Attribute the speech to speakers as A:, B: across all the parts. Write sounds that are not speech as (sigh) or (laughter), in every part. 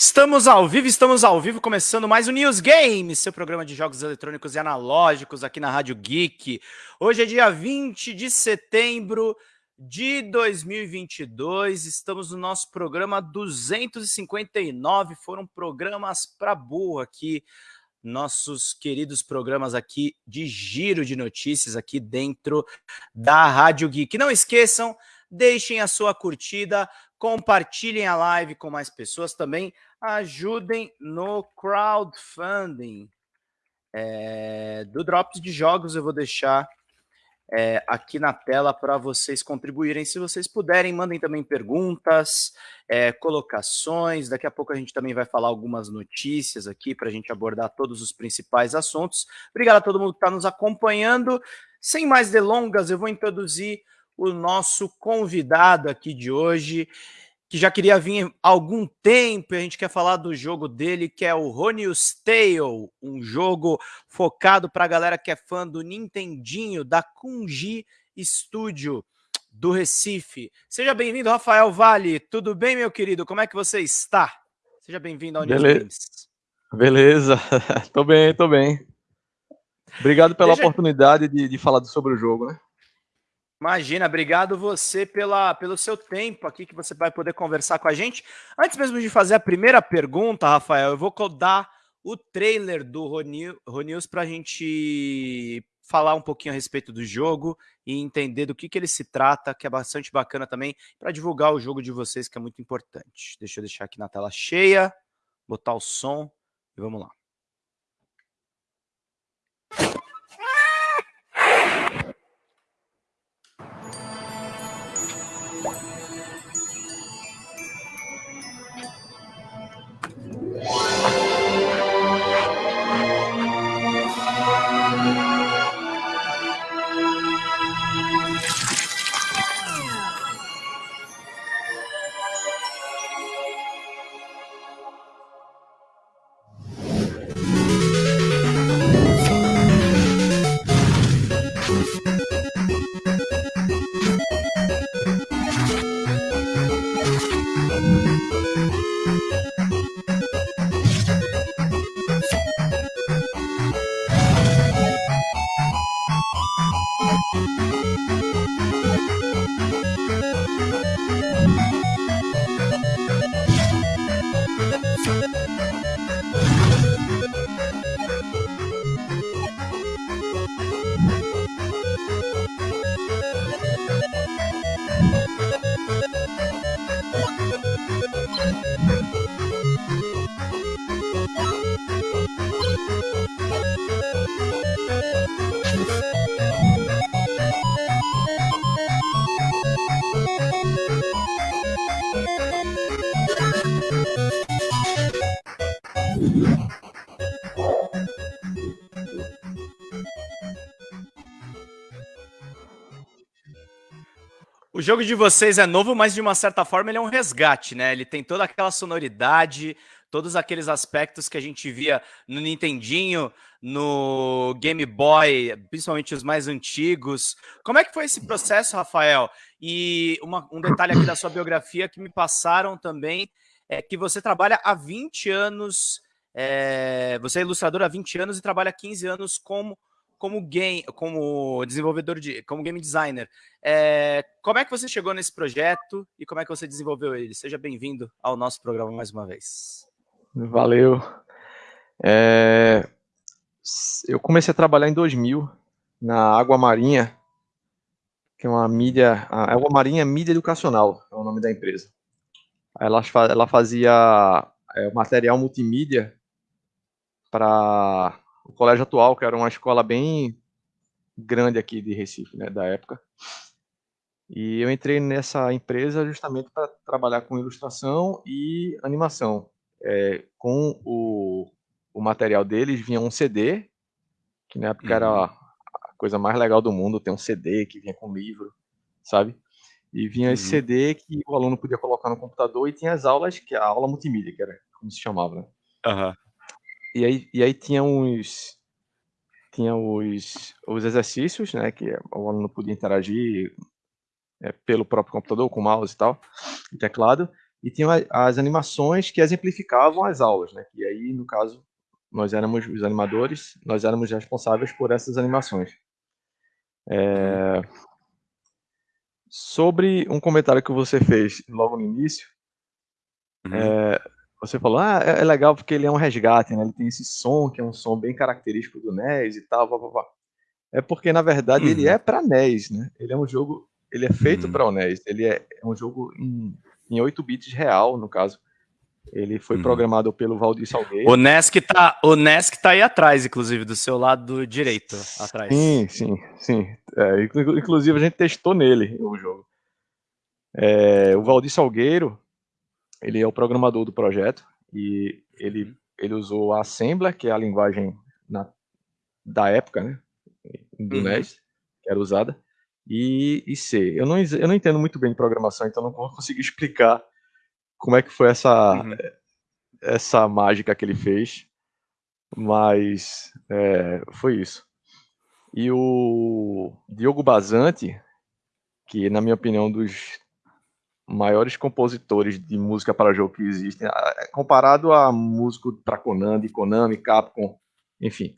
A: Estamos ao vivo, estamos ao vivo, começando mais o News Games, seu programa de jogos eletrônicos e analógicos aqui na Rádio Geek. Hoje é dia 20 de setembro de 2022, estamos no nosso programa 259, foram programas para burro aqui, nossos queridos programas aqui de giro de notícias aqui dentro da Rádio Geek. Não esqueçam, deixem a sua curtida, compartilhem a live com mais pessoas também, ajudem no crowdfunding é, do Drops de Jogos. Eu vou deixar é, aqui na tela para vocês contribuírem. Se vocês puderem, mandem também perguntas, é, colocações. Daqui a pouco a gente também vai falar algumas notícias aqui para a gente abordar todos os principais assuntos. Obrigado a todo mundo que está nos acompanhando. Sem mais delongas, eu vou introduzir o nosso convidado aqui de hoje que já queria vir há algum tempo, a gente quer falar do jogo dele, que é o Ronius Tale, um jogo focado para a galera que é fã do Nintendinho, da Kunji Studio do Recife. Seja bem-vindo, Rafael Vale. Tudo bem, meu querido? Como é que você está? Seja bem-vindo ao Games.
B: Beleza, (laughs) tô bem, tô bem. Obrigado pela Deixa... oportunidade de, de falar sobre o jogo, né?
A: Imagina, obrigado você pela, pelo seu tempo aqui que você vai poder conversar com a gente. Antes mesmo de fazer a primeira pergunta, Rafael, eu vou dar o trailer do Ronils para a gente falar um pouquinho a respeito do jogo e entender do que, que ele se trata, que é bastante bacana também, para divulgar o jogo de vocês, que é muito importante. Deixa eu deixar aqui na tela cheia, botar o som e vamos lá. Jogo de vocês é novo, mas de uma certa forma ele é um resgate, né? Ele tem toda aquela sonoridade, todos aqueles aspectos que a gente via no Nintendinho, no Game Boy, principalmente os mais antigos. Como é que foi esse processo, Rafael? E uma, um detalhe aqui da sua biografia que me passaram também é que você trabalha há 20 anos, é, você é ilustrador há 20 anos e trabalha há 15 anos como como game, como desenvolvedor de, como game designer. É, como é que você chegou nesse projeto e como é que você desenvolveu ele? Seja bem-vindo ao nosso programa mais uma vez.
B: Valeu. É, eu comecei a trabalhar em 2000 na Água Marinha, que é uma mídia, a Água Marinha Mídia Educacional, é o nome da empresa. Ela, ela fazia é, material multimídia para o colégio atual, que era uma escola bem grande aqui de Recife, né, da época. E eu entrei nessa empresa justamente para trabalhar com ilustração e animação. É, com o, o material deles vinha um CD, que na época uhum. era a coisa mais legal do mundo, ter um CD que vinha com livro, sabe? E vinha uhum. esse CD que o aluno podia colocar no computador e tinha as aulas, que é a aula multimídia, que era como se chamava, né?
A: Uhum.
B: E aí, e aí tinha uns tinha os, os exercícios, né, que o aluno podia interagir é, pelo próprio computador, com mouse e tal, e teclado, e tinha as animações que exemplificavam as aulas, né? E aí, no caso, nós éramos os animadores, nós éramos responsáveis por essas animações. É... Sobre um comentário que você fez logo no início, uhum. é... você falou, ah, é, é legal porque ele é um resgate, né? Ele tem esse som, que é um som bem característico do NES e tal, blá, blá, blá. É porque, na verdade, uhum. ele é para NES, né? Ele é um jogo, ele é feito uhum. para o NES, ele é, é um jogo em em 8 bits real, no caso. Ele foi uhum. programado pelo Valdir Salgueiro.
A: O Nesk tá, o Nesk tá aí atrás, inclusive, do seu lado direito, atrás.
B: Sim, sim, sim. É, inclusive a gente testou nele o jogo. É, o Valdir Salgueiro, ele é o programador do projeto e ele, uhum. ele usou a Assembler, que é a linguagem na, da época, né, do uhum. NES, que era usada, e, e C. Eu não, eu não entendo muito bem de programação, então não vou conseguir (laughs) explicar como é que foi essa, uhum. essa mágica que ele fez, mas é, foi isso. E o Diogo Bazante, que na minha opinião é dos maiores compositores de música para jogo que existem, comparado a músico para Konami, Konami, Capcom, enfim.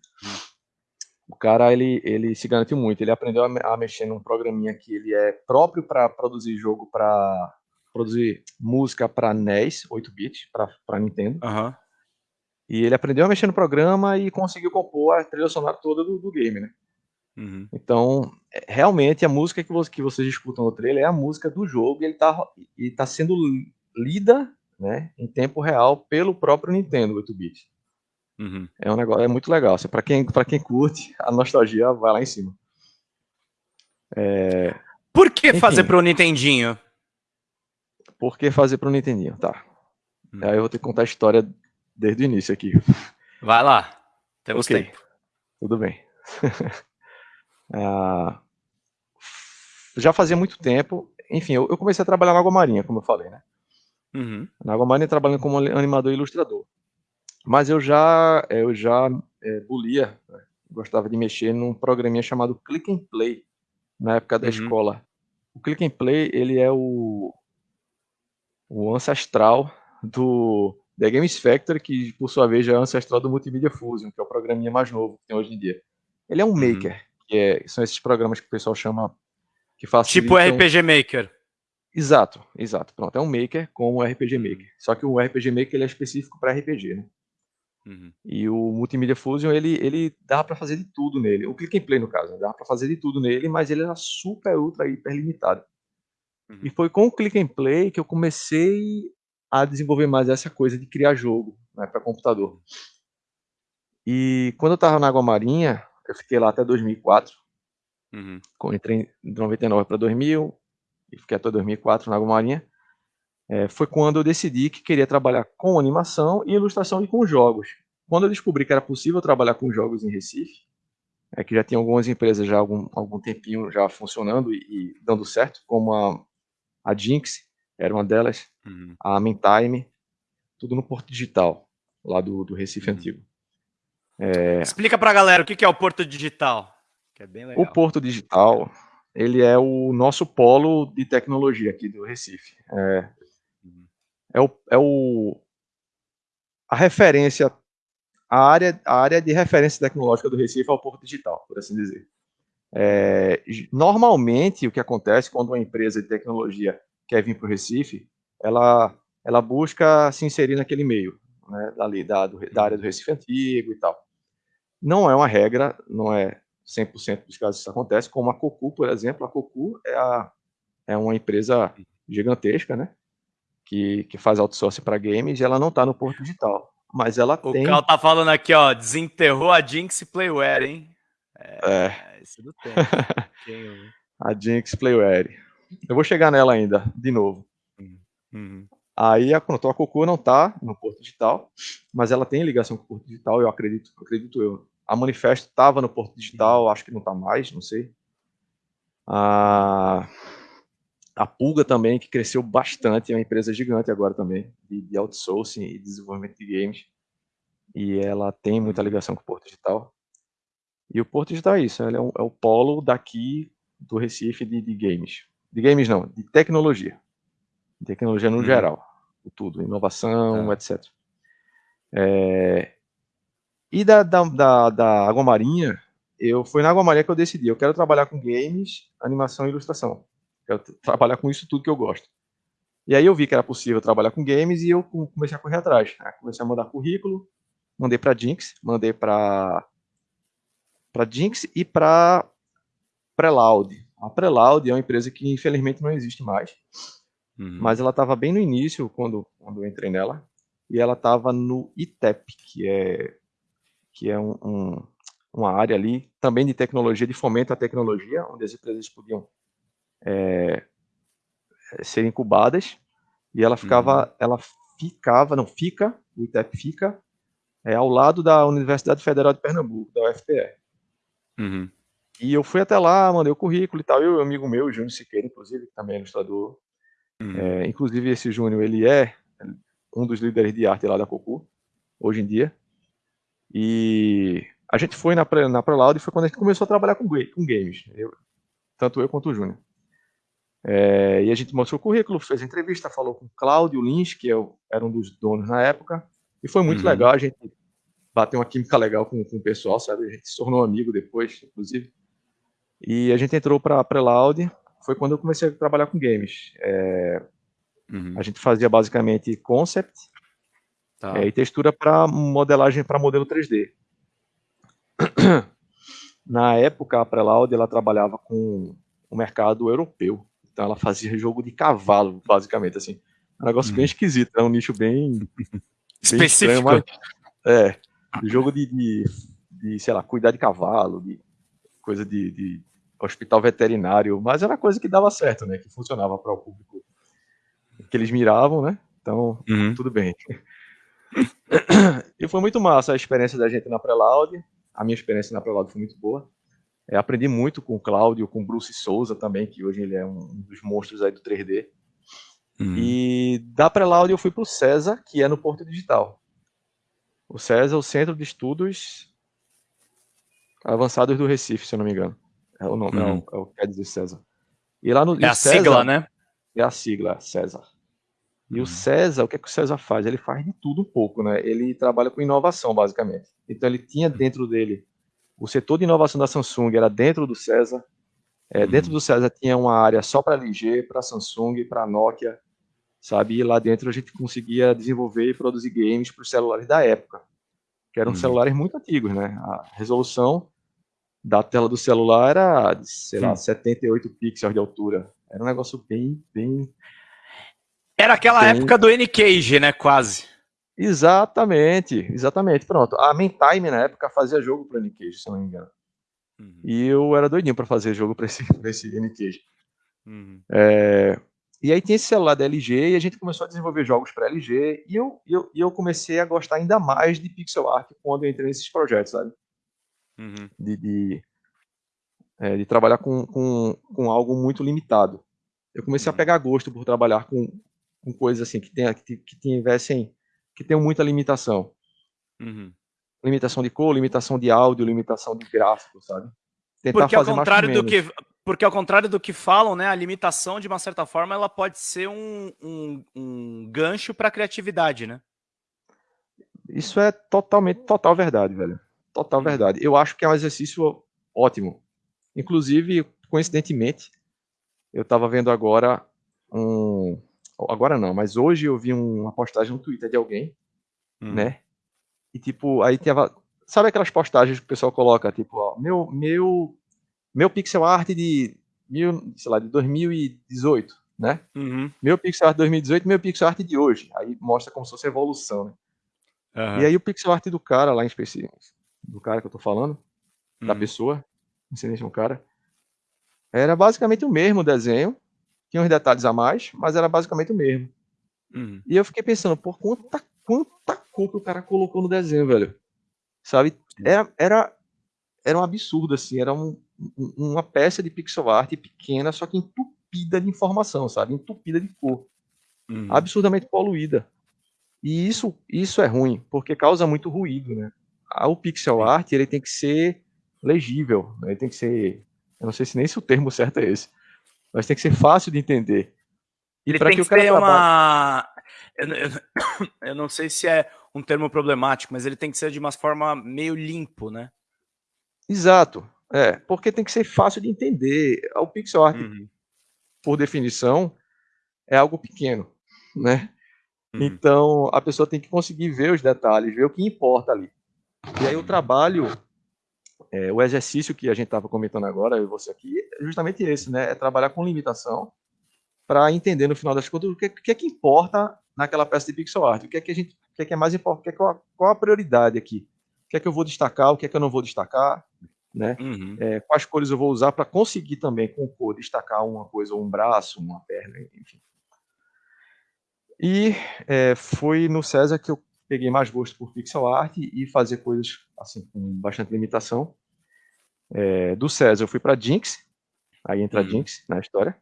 B: O cara ele, ele se garantiu muito. Ele aprendeu a, a mexer num programinha que ele é próprio para produzir jogo para produzir música para NES, 8-bit, para Nintendo.
A: Uhum.
B: E ele aprendeu a mexer no programa e conseguiu compor a trilha sonora toda do, do game, né? Uhum. Então, realmente, a música que, você, que vocês escutam no trailer é a música do jogo e ele está e tá sendo lida né, em tempo real pelo próprio Nintendo 8-bit. Uhum. É um negócio, é muito legal. Assim, para quem, quem curte, (laughs) a nostalgia vai lá em cima.
A: É... Por que Enfim, fazer pro Nintendinho?
B: Por que fazer pro Nintendinho? Tá. Hum. Aí eu vou ter que contar a história desde o início aqui.
A: Vai lá. Temos okay. tempo.
B: Tudo bem. (laughs) ah, já fazia muito tempo. Enfim, eu, eu, comecei a trabalhar na Água Marinha, como eu falei, né? Uhum. Na Água Marinha trabalhando como animador e ilustrador. Mas eu já, eu já é, bulia, né? gostava de mexer num programinha chamado Click and Play, na época da uhum. escola. O Click and Play, ele é o, o ancestral do The Games Factory, que por sua vez já é ancestral do Multimedia Fusion, que é o programinha mais novo que tem hoje em dia. Ele é um uhum. maker, que é, são esses programas que o pessoal chama que
A: facilitam... Tipo RPG Maker.
B: Exato, exato. Pronto, é um maker com o RPG Maker. Só que o RPG Maker ele é específico para RPG, né? Uhum. E o Multimedia Fusion, ele, ele dá para fazer de tudo nele. O Click and Play, no caso, né? dá para fazer de tudo nele, mas ele era super, ultra, hiper limitado. Uhum. E foi com o Click and Play que eu comecei a desenvolver mais essa coisa de criar jogo né, para computador. E quando eu estava na Água Marinha, eu fiquei lá até 2004. Uhum. Entrei de 99 para 2000 e fiquei até 2004 na Água Marinha é, foi quando eu decidi que queria trabalhar com animação e ilustração e com jogos. Quando eu descobri que era possível trabalhar com jogos em Recife, é que já tinha algumas empresas já algum, algum tempinho já funcionando e, e dando certo, como a, a Jinx, era uma delas, uhum. a Mentime, tudo no Porto Digital, lá do, do Recife uhum. Antigo.
A: É... Explica pra galera o que é o Porto Digital, que é bem legal.
B: O Porto Digital, ele é o nosso polo de tecnologia aqui do Recife. É, é o, é o a referência, a área, a área de referência tecnológica do Recife é o Porto Digital, por assim dizer. É, normalmente, o que acontece quando uma empresa de tecnologia quer vir para o Recife, ela, ela busca se inserir naquele meio, né, ali, da, do, da área do Recife Antigo e tal. Não é uma regra, não é 100% dos casos que isso acontece, como a Cocu, por exemplo. A Cocu é, a, é uma empresa gigantesca, né? que, que faz outsourcing para games e ela não está no Porto Digital. Mas ela
A: o
B: tem.
A: O Cal tá falando aqui, ó, desenterrou a Jinx Playware, hein?
B: É. é. Isso do tempo. (laughs) a Jinx Playware. Eu vou chegar nela ainda, de novo. Uhum. uhum. Aí a, pronto, a Coco não está no Porto Digital, mas ela tem ligação com o Porto Digital, eu acredito, acredito eu. A Manifesto estava no Porto Digital, acho que não está mais, não sei. Ah, a Pulga também, que cresceu bastante, é uma empresa gigante agora também, de, de outsourcing e desenvolvimento de games. E ela tem muita ligação com o Porto Digital. E o Porto Digital é isso, é, um, é o polo daqui do Recife de, de, games. De games não, de tecnologia. De tecnologia no uhum. geral. tudo, inovação, ah. etc. É, e da, da, da, da Água Marinha, eu foi na Água Marinha que eu decidi, eu quero trabalhar com games, animação e ilustração. Quero trabalhar com isso tudo que eu gosto. E aí eu vi que era possível trabalhar com games e eu comecei a correr atrás. Né? Comecei a mandar currículo, mandei para Jinx, mandei para para Jinx e para Preloud. A Preloud é uma empresa que infelizmente não existe mais, uhum. mas ela estava bem no início quando, quando eu entrei nela e ela estava no ITEP, que é que é um, um, uma área ali também de tecnologia, de fomento à tecnologia, onde as empresas podiam é, ser incubadas e ela ficava, uhum. ela ficava, não fica, o ITEP fica é, ao lado da Universidade Federal de Pernambuco, da UFPR. Uhum. E eu fui até lá, mandei o currículo e tal. Eu e um amigo meu, Júnior Siqueira, inclusive, que também é ilustrador. Uhum. É, inclusive, esse Júnior, ele é um dos líderes de arte lá da Cocu, hoje em dia. E a gente foi na, na Proloud e foi quando a gente começou a trabalhar com, com games. Eu, tanto eu quanto o Júnior. É, e a gente mostrou o currículo, fez entrevista, falou com o Cláudio Lins, que eu, era um dos donos na época, e foi muito uhum. legal, a gente bateu uma química legal com, com, o pessoal, sabe? A gente se tornou amigo depois, inclusive. E a gente entrou para a Preloud, foi quando eu comecei a trabalhar com games. É, uhum. A gente fazia basicamente concept tá. é, e textura para modelagem para modelo 3D. (clears throat) Na época, a Preloud ela trabalhava com o mercado europeu. Então ela fazia jogo de cavalo, basicamente, assim. Um negócio hum. bem esquisito, é um nicho bem...
A: Específico.
B: Bem (laughs) estranho, mas, é, jogo de, de, de, sei lá, cuidar de cavalo, de coisa de, de hospital veterinário, mas era coisa que dava certo, né? Que funcionava para o público que eles miravam, né? Então, uhum. tudo bem. E foi muito massa a experiência da gente na Preloud. A minha experiência na Preloud foi muito boa. É, aprendi muito com o Cláudio, com o Bruce Souza também, que hoje ele é um dos monstros aí do 3D. Uhum. E da Preloud eu fui para o César, que é no Porto Digital. O César é o Centro de Estudos Avançados do Recife, se eu não me engano. É o nome, uhum. é, o, é o que quer dizer César.
A: E lá no, é a César, sigla, né?
B: É a sigla, César. E uhum. o César, o que é que o César faz? Ele faz de tudo um pouco, né? Ele trabalha com inovação, basicamente. Então ele tinha dentro dele o setor de inovação da Samsung era dentro do César. É, uhum. Dentro do César tinha uma área só para LG, para Samsung, para Nokia, sabe? E lá dentro a gente conseguia desenvolver e produzir games para os celulares da época, que eram uhum. celulares muito antigos, né? A resolução da tela do celular era, sei lá, 78 pixels de altura. Era um negócio bem, bem...
A: Era aquela época do N-Cage, né? Quase.
B: Exatamente, exatamente. Pronto. A Mentime na época fazia jogo para N-Cage, se não me engano. Uhum. E eu era doidinho para fazer jogo para esse, pra esse N-Cage. Uhum. É, e aí tinha esse celular da LG e a gente começou a desenvolver jogos para LG e eu, eu, eu comecei a gostar ainda mais de pixel art quando eu entrei nesses projetos, sabe? Uhum. De, de, é, de, trabalhar com, com, com algo muito limitado. Eu comecei a uhum. pegar gosto por trabalhar com, com coisas assim que, tenha, que, que tivessem que tem muita limitação. Uhum. Limitação de cor, limitação de áudio, limitação de gráfico, sabe?
A: Tentar porque ao contrário do que porque ao contrário do que falam, né, a limitação de uma certa forma ela pode ser um, um, um gancho para a criatividade, né?
B: Isso é totalmente total verdade, velho. Total uhum. verdade. Eu acho que é um exercício ótimo. Inclusive, coincidentemente, eu estava vendo agora um, agora não, mas hoje eu vi uma postagem no Twitter de alguém, hum. né? E tipo, aí tava, sabe aquelas postagens que o pessoal coloca, tipo, ó, meu meu meu pixel art de mil, sei lá, de 2018, né? Uhum. Meu pixel art de 2018, meu pixel art de hoje. Aí mostra como se fosse evolução, né? Uhum. E aí o pixel art do cara lá em específico, do cara que eu tô falando, uhum. da pessoa, não sei se é um cara, era basicamente o mesmo desenho, tinha uns detalhes a mais, mas era basicamente o mesmo. Uhum. E eu fiquei pensando, por quanta, quanta cor que o cara colocou no desenho, velho. Sabe? Era, era, era um absurdo, assim. Era um, uma peça de pixel art pequena, só que entupida de informação, sabe? Entupida de cor. Uhum. Absurdamente poluída. E isso, isso é ruim, porque causa muito ruído, né? O pixel art, ele tem que ser legível, né? ele tem que ser... Eu não sei se nem se o termo certo é esse mas tem que ser fácil de entender.
A: E ele tem que, que ser uma. Eu, eu, (coughs) eu, não sei se é um termo problemático, mas ele tem que ser de uma forma meio limpo, né?
B: Exato. É, porque tem que ser fácil de entender. O pixel art, uhum. por definição, é algo pequeno, né? Uhum. Então, a pessoa tem que conseguir ver os detalhes, ver o que importa ali. E aí o trabalho, é, o exercício que a gente estava comentando agora, eu e você aqui, é justamente esse, né? É trabalhar com limitação para entender no final das contas o que, que, é que importa naquela peça de pixel art, o que é que a gente, o que é que é mais importante, qual, qual a prioridade aqui, o que é que eu vou destacar, o que é que eu não vou destacar, né? Uhum. É, quais cores eu vou usar para conseguir também com cor destacar uma coisa, um braço, uma perna, enfim. E é, foi no César que eu peguei mais gosto por pixel art e fazer coisas assim com bastante limitação. É, do César eu fui para Jinx, aí entra uhum. Jinx na história.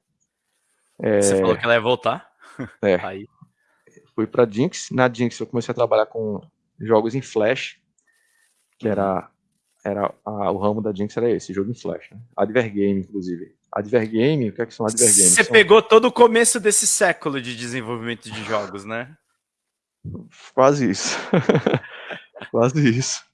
A: É, Você falou que ela ia voltar. (laughs)
B: É. Aí. Fui para Jinx. Na Jinx eu comecei a trabalhar com jogos em Flash, que era era a, o ramo da Jinx era esse, jogo em Flash. Né? Advergame, inclusive. Advergame, o que é que são Advergame?
A: Você
B: são...
A: pegou todo o começo desse século de desenvolvimento de jogos, né?
B: Quase isso. (laughs) Quase isso.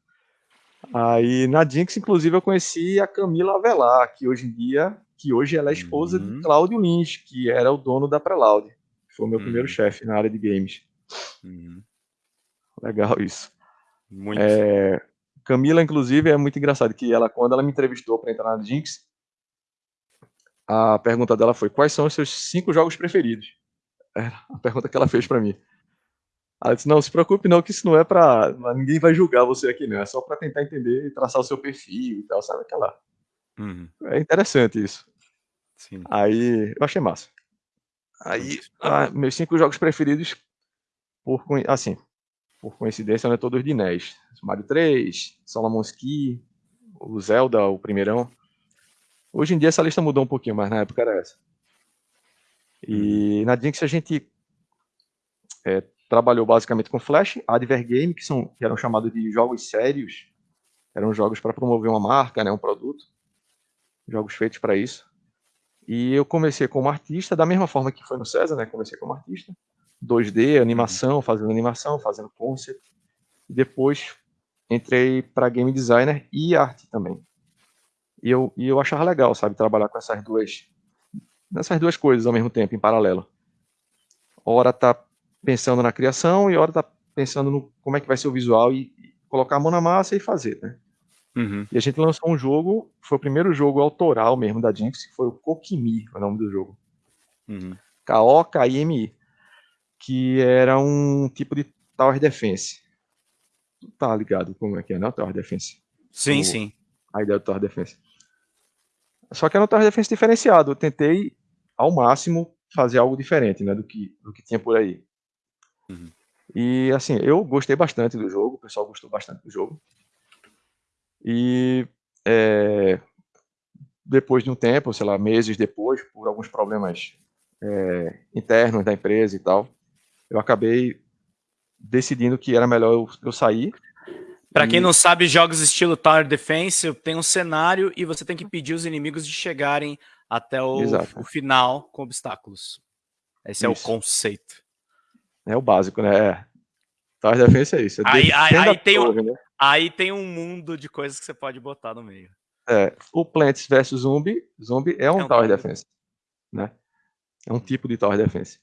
B: Aí na Jinx, inclusive, eu conheci a Camila Avelar, que hoje em dia, que hoje ela é esposa uhum. de Cláudio Lins, que era o dono da Preloud. Foi o meu uhum. primeiro chefe na área de games. Uhum. Legal isso. Muito. É, Camila, inclusive, é muito engraçado que ela, quando ela me entrevistou para entrar na Jinx, a pergunta dela foi: quais são os seus cinco jogos preferidos? Era a pergunta que ela fez para mim. Ela disse: não, se preocupe não, que isso não é para ninguém vai julgar você aqui, não. É só para tentar entender e traçar o seu perfil e tal, sabe aquela? Uhum. É interessante isso. Sim. Aí eu achei massa. Aí, ah, meus cinco jogos preferidos, por assim, por coincidência, não é todos de NES. Mario 3, Solomon's Key, o Zelda, o primeirão. Hoje em dia essa lista mudou um pouquinho, mas na época era essa. E uhum. na Jinx a gente é, trabalhou basicamente com Flash, Advergame, que, são, que eram chamados de jogos sérios, eram jogos para promover uma marca, né, um produto, jogos feitos para isso. E eu comecei como artista, da mesma forma que foi no César, né, comecei como artista, 2D, animação, fazendo animação, fazendo concept. E depois entrei para game designer e arte também. E eu, e eu achava legal, sabe, trabalhar com essas duas, nessas duas coisas ao mesmo tempo, em paralelo. Hora tá pensando na criação e hora tá pensando no como é que vai ser o visual e, e colocar a mão na massa e fazer, né? Uhum. E a gente lançou um jogo, foi o primeiro jogo autoral mesmo da Jinx, que foi o Kokimi, o nome do jogo. Uhum. K-O-K-I-M-I que era um tipo de Tower Defense. Tá ligado como é que é, não? Tower Defense.
A: Sim, o, sim.
B: A ideia do Tower Defense. Só que era um Tower Defense diferenciado. Eu tentei, ao máximo, fazer algo diferente né, do, que, do que tinha por aí. Uhum. E, assim, eu gostei bastante do jogo. O pessoal gostou bastante do jogo. E é, depois de um tempo, sei lá, meses depois, por alguns problemas é, internos da empresa e tal, eu acabei decidindo que era melhor eu, eu sair.
A: Para e... quem não sabe, jogos estilo Tower Defense, tem um cenário e você tem que pedir os inimigos de chegarem até o, o final com obstáculos. Esse isso. é o conceito.
B: É o básico, né? É. Tower Defense é isso. É
A: aí, aí, aí, tem torre, um, né? aí tem um mundo de coisas que você pode botar no meio.
B: É, o Plants vs Zombie, Zombie é um, é um Tower Defense. Né? É um tipo de Tower Defense.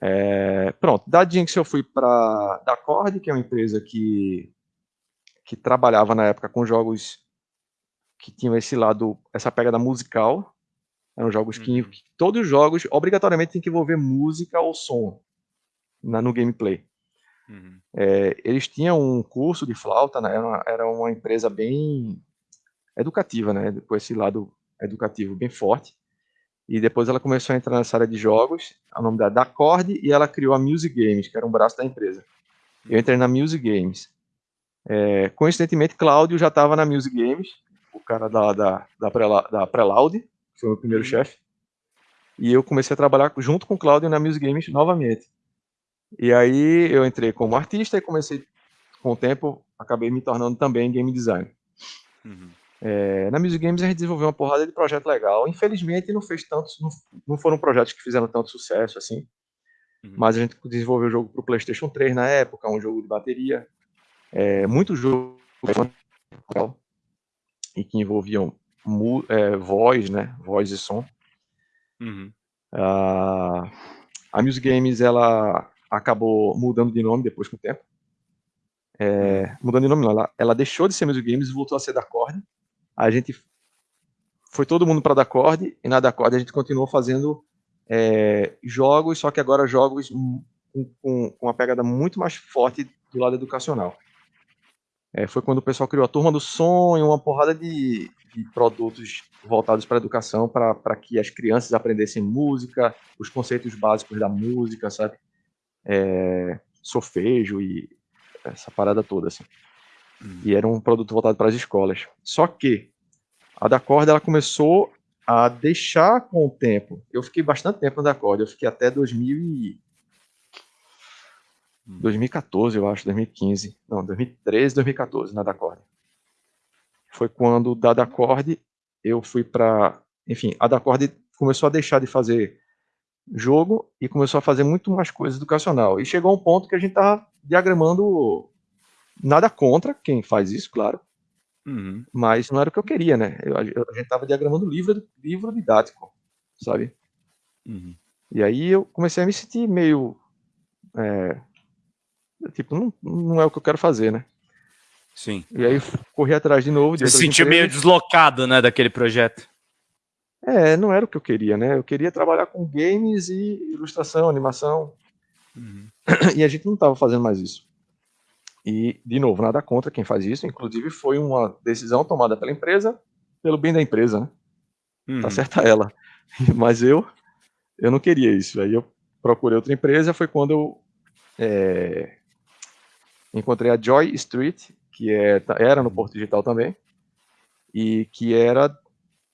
B: É, pronto, da Jinx eu fui para da Cord, que é uma empresa que, que trabalhava na época com jogos que tinham esse lado, essa pegada musical. Eram jogos uhum. que, que, todos os jogos obrigatoriamente tem que envolver música ou som na, no gameplay. Uhum. É, eles tinham um curso de flauta, né, era, uma, era uma empresa bem educativa, né, com esse lado educativo bem forte. E depois ela começou a entrar nessa área de jogos, o nome da Dacord, e ela criou a Music Games, que era um braço da empresa. Eu entrei na Music Games. É, coincidentemente, Cláudio já estava na Music Games, o cara da, da, da, da Preloud, que foi o meu primeiro uhum. chefe. E eu comecei a trabalhar junto com o Cláudio na Music Games novamente. E aí eu entrei como artista e comecei, com o tempo, acabei me tornando também game designer. Uhum. É, na Music Games a gente desenvolveu uma porrada de projeto legal. Infelizmente não fez tantos, não, não, foram projetos que fizeram tanto sucesso assim. Uhum. Mas a gente desenvolveu o jogo para o PlayStation 3 na época, um jogo de bateria. É, muito jogo e que envolviam é, voz, né? Voz e som. Uhum. Uh, a Music Games ela acabou mudando de nome depois com o tempo. É, mudando de nome, não, ela, ela deixou de ser Music Games e voltou a ser da Cord. A gente foi todo mundo para da Cord e na da Cord a gente continuou fazendo é, jogos, só que agora jogos com, com, uma pegada muito mais forte do lado educacional. É, foi quando o pessoal criou a Turma do Sonho, uma porrada de, de produtos voltados para a educação, para que as crianças aprendessem música, os conceitos básicos da música, sabe? É, solfejo e essa parada toda, assim. Hum. E era um produto voltado para as escolas. Só que a da corda ela começou a deixar com o tempo. Eu fiquei bastante tempo na da corda, eu fiquei até 2000 e... 2014, eu acho, 2015. Não, 2013, 2014, na da corda. Foi quando da da corda eu fui para, enfim, a da corda começou a deixar de fazer jogo e começou a fazer muito mais coisa educacional. E chegou a um ponto que a gente tava diagramando nada contra quem faz isso, claro. Uhum. Mas não era o que eu queria, né? Eu, a gente tava diagramando livro, livro didático, sabe? Uhum. E aí eu comecei a me sentir meio é, tipo, não, não é o que eu quero fazer, né?
A: Sim.
B: E aí corri atrás de novo.
A: De Você se sentiu meio deslocado, né, daquele projeto?
B: É, não era o que eu queria, né? Eu queria trabalhar com games e ilustração, animação. Uhum. (clears throat) E a gente não estava fazendo mais isso. E, de novo, nada contra quem faz isso. Inclusive, foi uma decisão tomada pela empresa, pelo bem da empresa, né? Tá uhum. Tá certa ela. (laughs) Mas eu, eu não queria isso. Aí eu procurei outra empresa. Foi quando eu é, encontrei a Joy Street, que é, tá, era no uhum. Porto Digital também, e que era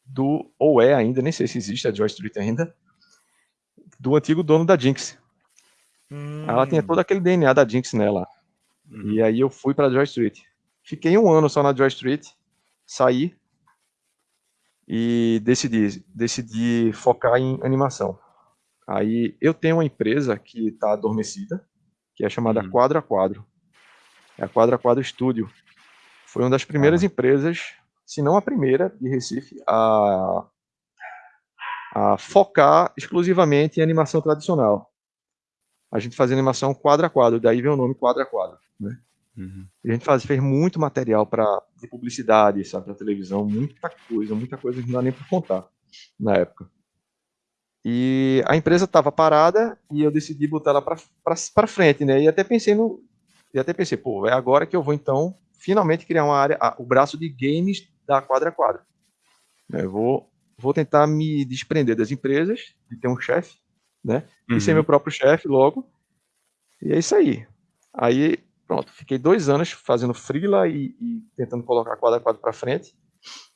B: do, ou é ainda, nem sei se existe a Joy Street ainda, do antigo dono da Jinx. Hum. Ela tinha todo aquele DNA da Jinx nela. Hum. E aí eu fui para Joy Street. Fiquei um ano só na Joy Street, saí e decidi, decidi focar em animação. Aí eu tenho uma empresa que está adormecida, que é chamada hum. Quadro a Quadro. É a Quadra Quadro Studio. Foi uma das primeiras ah. empresas, se não a primeira, de Recife, a, a focar exclusivamente em animação tradicional. A gente fazia animação quadro a quadro, daí vem o nome quadro a quadro. Né? Uhum. A gente faz, fez muito material para de publicidade, sabe, para televisão, muita coisa, muita coisa que não dá nem para contar na época. E a empresa estava parada e eu decidi botar ela para frente, né? E até pensei no, e até pensei, pô, é agora que eu vou então finalmente criar uma área, o braço de games da quadra a quadra. Eu né, vou, vou tentar me desprender das empresas, de ter um chefe, né? Uhum. E ser uhum. meu próprio chefe logo. E é isso aí. Aí, pronto, fiquei dois anos fazendo freela e, e tentando colocar quadra a quadra para frente.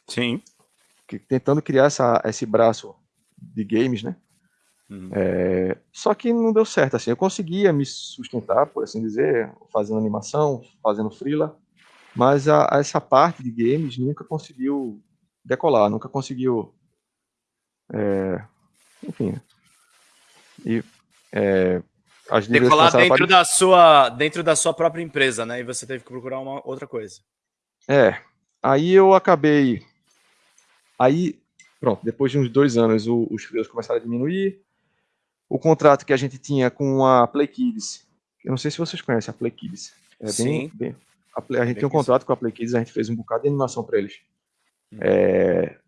A: Sim.
B: Tentando criar essa, esse braço de games, né? Uhum. É, só que não deu certo, assim, eu conseguia me sustentar, por assim dizer, fazendo animação, fazendo freela, mas a, a essa parte de games nunca conseguiu decolar, nunca conseguiu, é, enfim, e é,
A: as decolar dentro da sua dentro da sua própria empresa, né? E você teve que procurar uma outra coisa.
B: É, aí eu acabei, aí pronto, depois de uns dois anos o, os freelas começaram a diminuir, o contrato que a gente tinha com a Play Kids. Eu não sei se vocês conhecem a Play Kids. É Sim. Bem, bem, a, Play, a gente tem um contrato com a Play Kids, a gente fez um bocado de animação para eles. Hum. É,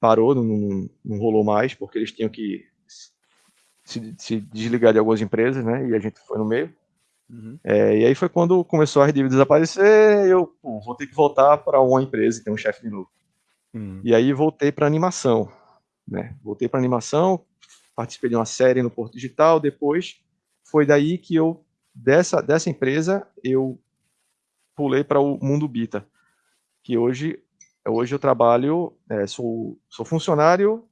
B: parou, não, não, rolou mais, porque eles tinham que se, se, desligar de algumas empresas, né? E a gente foi no meio. Uhum. É, e aí foi quando começou a dívidas desaparecer, eu pô, vou ter que voltar para uma empresa e ter um chefe de novo. Uhum. E aí voltei para animação, né? Voltei para animação, participei de uma série no Porto Digital, depois foi daí que eu, dessa, dessa empresa, eu pulei para o Mundo Bita, que hoje, hoje eu trabalho, é, sou, sou funcionário,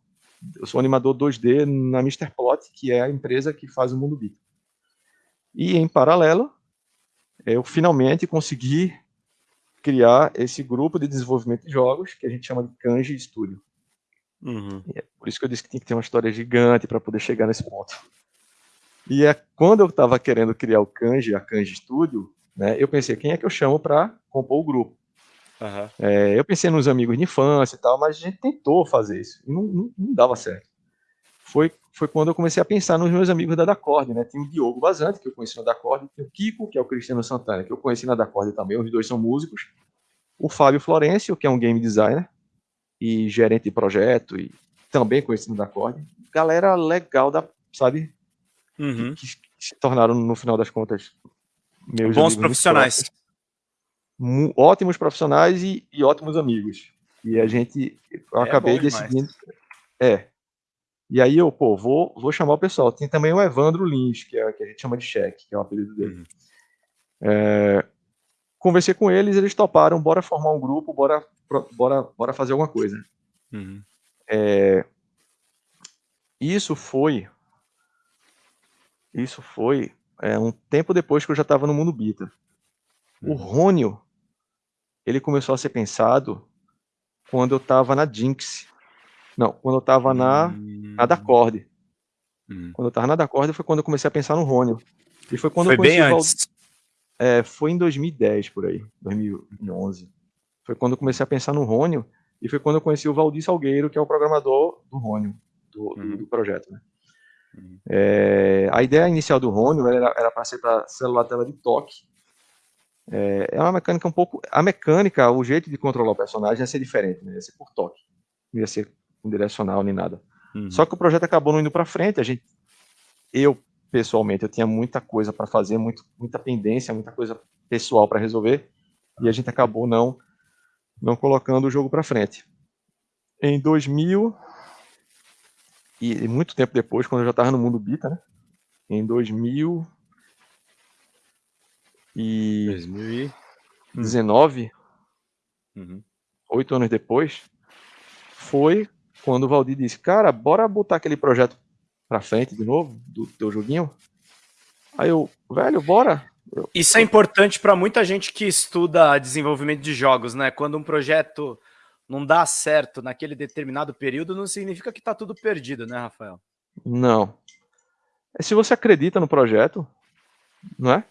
B: sou animador 2D na Mr. Plot, que é a empresa que faz o Mundo Bita. E em paralelo, eu finalmente consegui criar esse grupo de desenvolvimento de jogos que a gente chama de Kanji Studio. Uhum. É por isso que eu disse que tinha que ter uma história gigante para poder chegar nesse ponto. E é quando eu estava querendo criar o Kanji, a Kanji Studio, né, eu pensei, quem é que eu chamo para compor o grupo? Uhum. É, eu pensei nos amigos de infância e tal, mas a gente tentou fazer isso e não, não, não, dava certo. Foi, foi quando eu comecei a pensar nos meus amigos da Dacorde, né? Tem o Diogo Bazante, que eu conheci na Dacorde, tem o Kiko, que é o Cristiano Santana, que eu conheci na Dacorde também, os dois são músicos. O Fábio Florencio, que é um game designer e gerente de projeto, e também conhecido da Dacorde. Galera legal, da, sabe? Uhum. Que, que, se tornaram, no final das contas,
A: meus Bons profissionais
B: ótimos profissionais e, e, ótimos amigos. E a gente, eu é acabei decidindo. É. E aí eu, pô, vou, vou chamar o pessoal. Tem também o Evandro Lins, que é que a gente chama de cheque, que é o apelido dele. Uhum. É, conversei com eles, eles toparam, bora formar um grupo, bora, bora, bora fazer alguma coisa. Uhum. É, isso foi. Isso foi é, um tempo depois que eu já estava no mundo Bita. O uhum. Rônio, ele começou a ser pensado quando eu estava na Jinx. Não, quando eu estava na, na hum. Dacorde. Hum. Quando eu estava na Dacorde foi quando eu comecei a pensar no Rônio. E foi quando
A: foi
B: eu
A: conheci bem o antes.
B: É, foi em 2010, por aí, 2011. Foi quando eu comecei a pensar no Rônio e foi quando eu conheci o Valdir Salgueiro, que é o programador do Rônio, do, uhum. do projeto. Né? Uhum. É, a ideia inicial do Rônio era para ser para celular tela de toque, é, é uma mecânica um pouco. A mecânica, o jeito de controlar o personagem ia ser diferente, né? ia ser por toque, não ia ser direcional nem nada. Uhum. Só que o projeto acabou não indo para frente. A gente, eu pessoalmente, eu tinha muita coisa para fazer, muito, muita pendência, muita coisa pessoal para resolver, e a gente acabou não não colocando o jogo para frente. Em 2000 e muito tempo depois, quando eu já estava no mundo Bita, né? Em 2000 e 2019, uhum. oito anos depois, foi quando o Valdir disse, cara, bora botar aquele projeto pra frente de novo, do teu joguinho. Aí eu, velho, bora.
A: Isso é importante para muita gente que estuda desenvolvimento de jogos, né? Quando um projeto não dá certo naquele determinado período, não significa que tá tudo perdido, né, Rafael?
B: Não. É se você acredita no projeto, não é?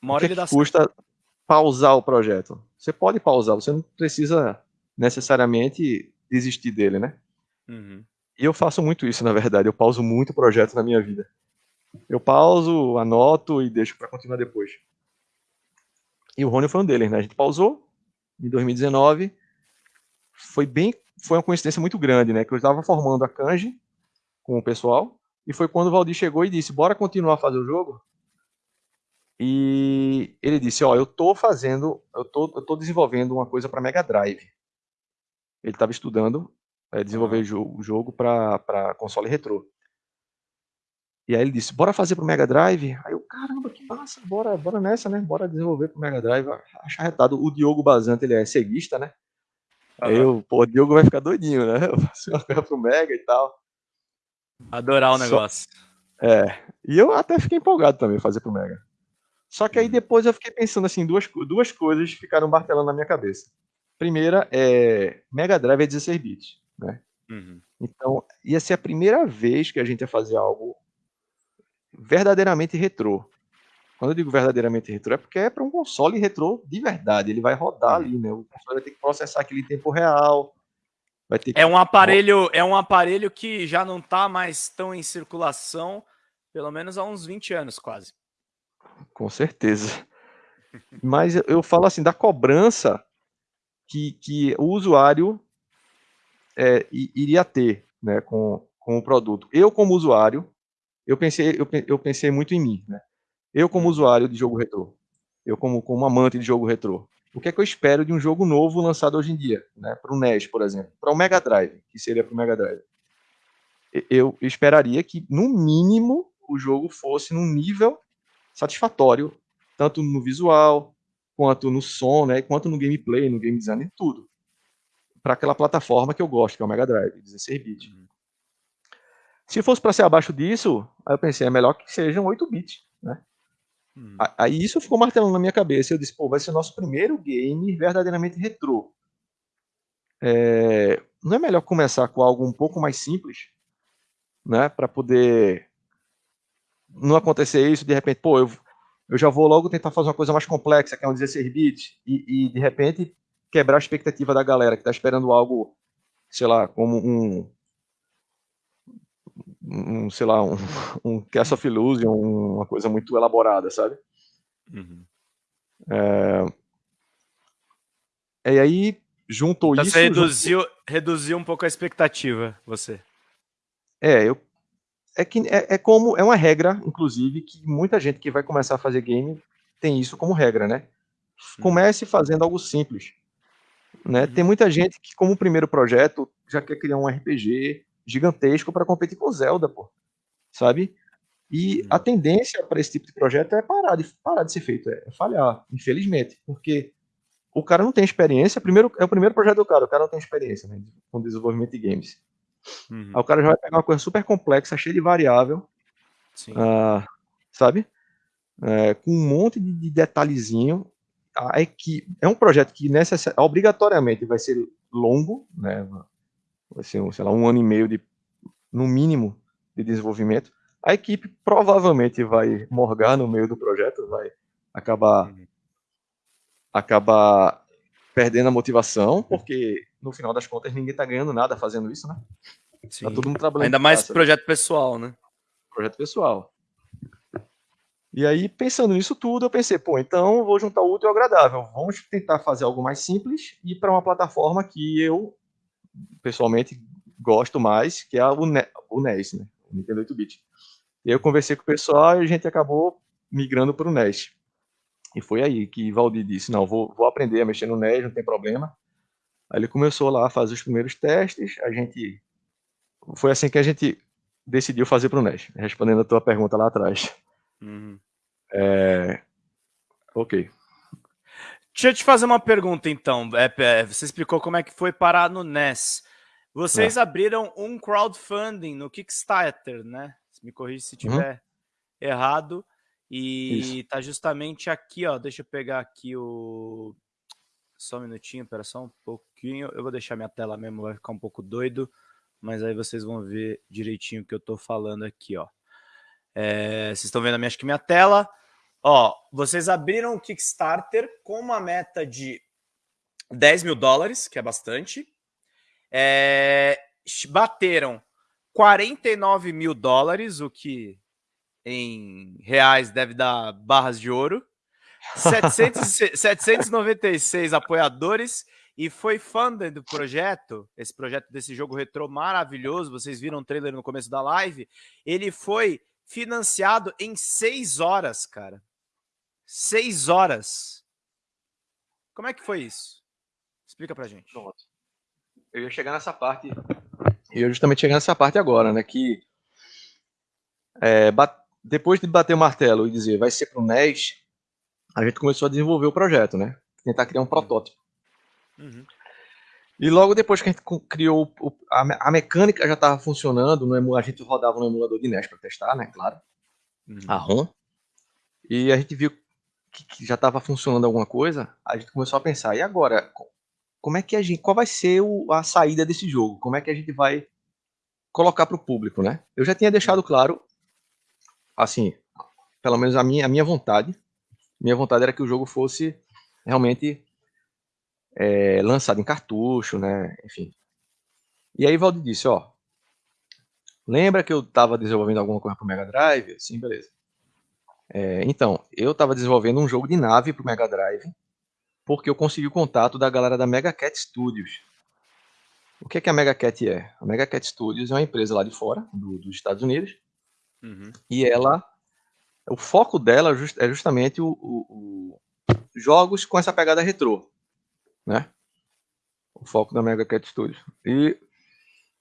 A: Uma hora o que,
B: que custa certo. pausar o projeto? Você pode pausar, você não precisa necessariamente desistir dele, né? Uhum. E eu faço muito isso, na verdade. Eu pauso muito projeto na minha vida. Eu pauso, anoto e deixo para continuar depois. E o Rony foi um deles, né? A gente pausou em 2019. Foi bem, foi uma coincidência muito grande, né? Que eu estava formando a Kanji com o pessoal e foi quando o Valdir chegou e disse: "Bora continuar a fazer o jogo?" E ele disse: Ó, eu tô fazendo, eu tô, eu tô desenvolvendo uma coisa para Mega Drive. Ele estava estudando é, desenvolver o jogo, jogo para console retrô. E aí ele disse: Bora fazer pro Mega Drive? Aí eu, caramba, que massa, bora, bora nessa, né? Bora desenvolver pro Mega Drive. Acharretado. O Diogo Bazante, ele é ceguista, né? Uhum. Aí eu, pô, o Diogo vai ficar doidinho, né? Eu faço uma coisa pro Mega e tal.
A: Adorar o negócio.
B: Só... É. E eu até fiquei empolgado também fazer pro Mega. Só que aí depois eu fiquei pensando assim, duas, duas coisas ficaram martelando na minha cabeça. Primeira é Mega Drive é 16 bits, né? Uhum. Então, ia ser a primeira vez que a gente ia fazer algo verdadeiramente retrô. Quando eu digo verdadeiramente retrô, é porque é para um console retrô de verdade. Ele vai rodar uhum. ali, né? O console vai ter que processar aquele em tempo real.
A: Vai ter que... É um aparelho, é um aparelho que já não está mais tão em circulação, pelo menos há uns 20 anos quase.
B: Com certeza. Mas eu falo assim, da cobrança que, que o usuário é, iria ter né, com, com o produto. Eu, como usuário, eu pensei, eu, eu pensei muito em mim. Né? Eu, como usuário de jogo retrô, eu, como, como amante de jogo retrô, o que é que eu espero de um jogo novo lançado hoje em dia? Né? Para o NES, por exemplo, para o Mega Drive, que seria para o Mega Drive. Eu esperaria que, no mínimo, o jogo fosse num nível satisfatório, tanto no visual, quanto no som, né, quanto no gameplay, no game design, tudo. Para aquela plataforma que eu gosto, que é o Mega Drive, 16 bits. Uhum. Se fosse para ser abaixo disso, aí eu pensei, é melhor que sejam 8 bits, né? Uhum. Aí isso ficou martelando na minha cabeça. Eu disse, pô, vai ser o nosso primeiro game verdadeiramente retrô. É, não é melhor começar com algo um pouco mais simples, né, para poder não acontecer isso, de repente, pô, eu, eu já vou logo tentar fazer uma coisa mais complexa, que é um 16 bits, e, e de repente quebrar a expectativa da galera que está esperando algo, sei lá, como um, um sei lá, um, (laughs) um Cast of Illusion, uma coisa muito elaborada, sabe? Uhum. É... E aí, juntou
A: então
B: isso...
A: Você reduziu, juntou... reduziu um pouco a expectativa, você.
B: É, eu... É, que, é, é como, é uma regra, inclusive, que muita gente que vai começar a fazer game tem isso como regra, né? Uhum. Comece fazendo algo simples. Né? Uhum. Tem muita gente que, como primeiro projeto, já quer criar um RPG gigantesco para competir com Zelda, pô. Sabe? E uhum. a tendência para esse tipo de projeto é parar de, parar de ser feito, é, falhar, infelizmente. Porque o cara não tem experiência, primeiro, é o primeiro projeto do cara, o cara não tem experiência né, com desenvolvimento de games. Uhum. Aí o cara já vai pegar uma coisa super complexa, cheia de variável, uh, sabe? É, com um monte de, de detalhezinho. A é um projeto que necessari... obrigatoriamente vai ser longo, né? Vai ser, sei lá, um ano e meio de, no mínimo, de desenvolvimento. A equipe provavelmente vai morgar no meio do projeto, vai acabar, uhum. acabar perdendo a motivação, porque no final das contas ninguém está ganhando nada fazendo isso, né?
A: Tá Sim. Tá todo mundo trabalhando. Ainda mais casa, projeto né? pessoal, né?
B: Projeto pessoal. E aí, pensando nisso tudo, eu pensei, pô, então vou juntar o útil ao agradável. Vamos tentar fazer algo mais simples e para uma plataforma que eu pessoalmente gosto mais, que é o, ne o NES, né? O Nintendo 8-bit. E aí eu conversei com o pessoal e a gente acabou migrando para o NES. E foi aí que Valdir disse, não, vou, vou aprender a mexer no NES, não tem problema. Aí ele começou lá a fazer os primeiros testes, a gente... Foi assim que a gente decidiu fazer para o NES, respondendo a tua pergunta lá atrás. Uhum. É... Ok.
A: Deixa eu te fazer uma pergunta, então. É, é, você explicou como é que foi parar no NES. Vocês é. abriram um crowdfunding no Kickstarter, né? Me corrija se tiver uhum. errado. E Isso. tá justamente aqui, ó. Deixa eu pegar aqui o... Só um minutinho, pera só um pouquinho. Eu vou deixar minha tela mesmo, vai ficar um pouco doido. Mas aí vocês vão ver direitinho o que eu tô falando aqui, ó. É, vocês estão vendo minha, acho que minha tela. Ó, vocês abriram o Kickstarter com uma meta de 10 mil dólares, que é bastante. É, bateram 49 mil dólares, o que em reais deve dar barras de ouro. 700, 796 (laughs) apoiadores e foi funded do projeto, esse projeto desse jogo retrô maravilhoso, vocês viram o trailer no começo da live, ele foi financiado em seis horas, cara. Seis horas. Como é que foi isso? Explica pra gente. Pronto.
B: Eu ia chegar nessa parte. Eu ia justamente chegar nessa parte agora, né? Que é, depois de bater o martelo e dizer vai ser pro NES, a gente começou a desenvolver o projeto, né? Tentar criar um protótipo. Uhum. E logo depois que a gente criou, a, mecânica já estava funcionando, no, a gente rodava no emulador de NES para testar, né? Claro. Uhum. A ROM. E a gente viu que, que já estava funcionando alguma coisa, a gente começou a pensar, e agora? Como é que a gente, qual vai ser o, a saída desse jogo? Como é que a gente vai colocar para o público, né? Eu já tinha deixado claro, assim, pelo menos a minha, a minha vontade, minha vontade era que o jogo fosse realmente é, lançado em cartucho, né? Enfim. E aí Valdir disse, ó, lembra que eu estava desenvolvendo alguma coisa para o Mega Drive? Sim, beleza. É, então, eu estava desenvolvendo um jogo de nave para o Mega Drive, porque eu consegui o contato da galera da Mega Cat Studios. O que, é que a Mega Cat é? A Mega Cat Studios é uma empresa lá de fora, do, dos Estados Unidos, uhum. e ela, o foco dela é justamente o, o, o, jogos com essa pegada retrô, né? O foco da Mega Cat Studios. E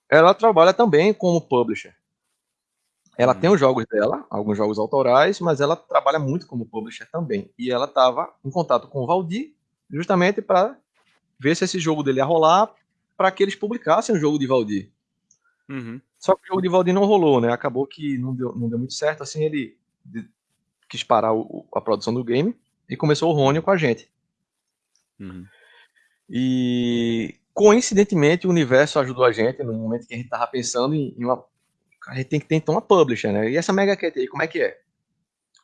B: ela trabalha também como publisher. Ela hum. tem os jogos dela, alguns jogos autorais, mas ela trabalha muito como publisher também. E ela estava em contato com o Valdir, justamente para ver se esse jogo dele ia rolar, para que eles publicassem o jogo de Valdir. Uhum. Só que o jogo de Valdir não rolou, né? Acabou que não deu, não deu muito certo. Assim, ele quis parar o, a produção do game e começou o Rony com a gente. Uhum. E coincidentemente o universo ajudou a gente no momento que a gente estava pensando em, em uma a gente tem que ter então uma publisher, né? E essa Mega Cat aí, como é que é?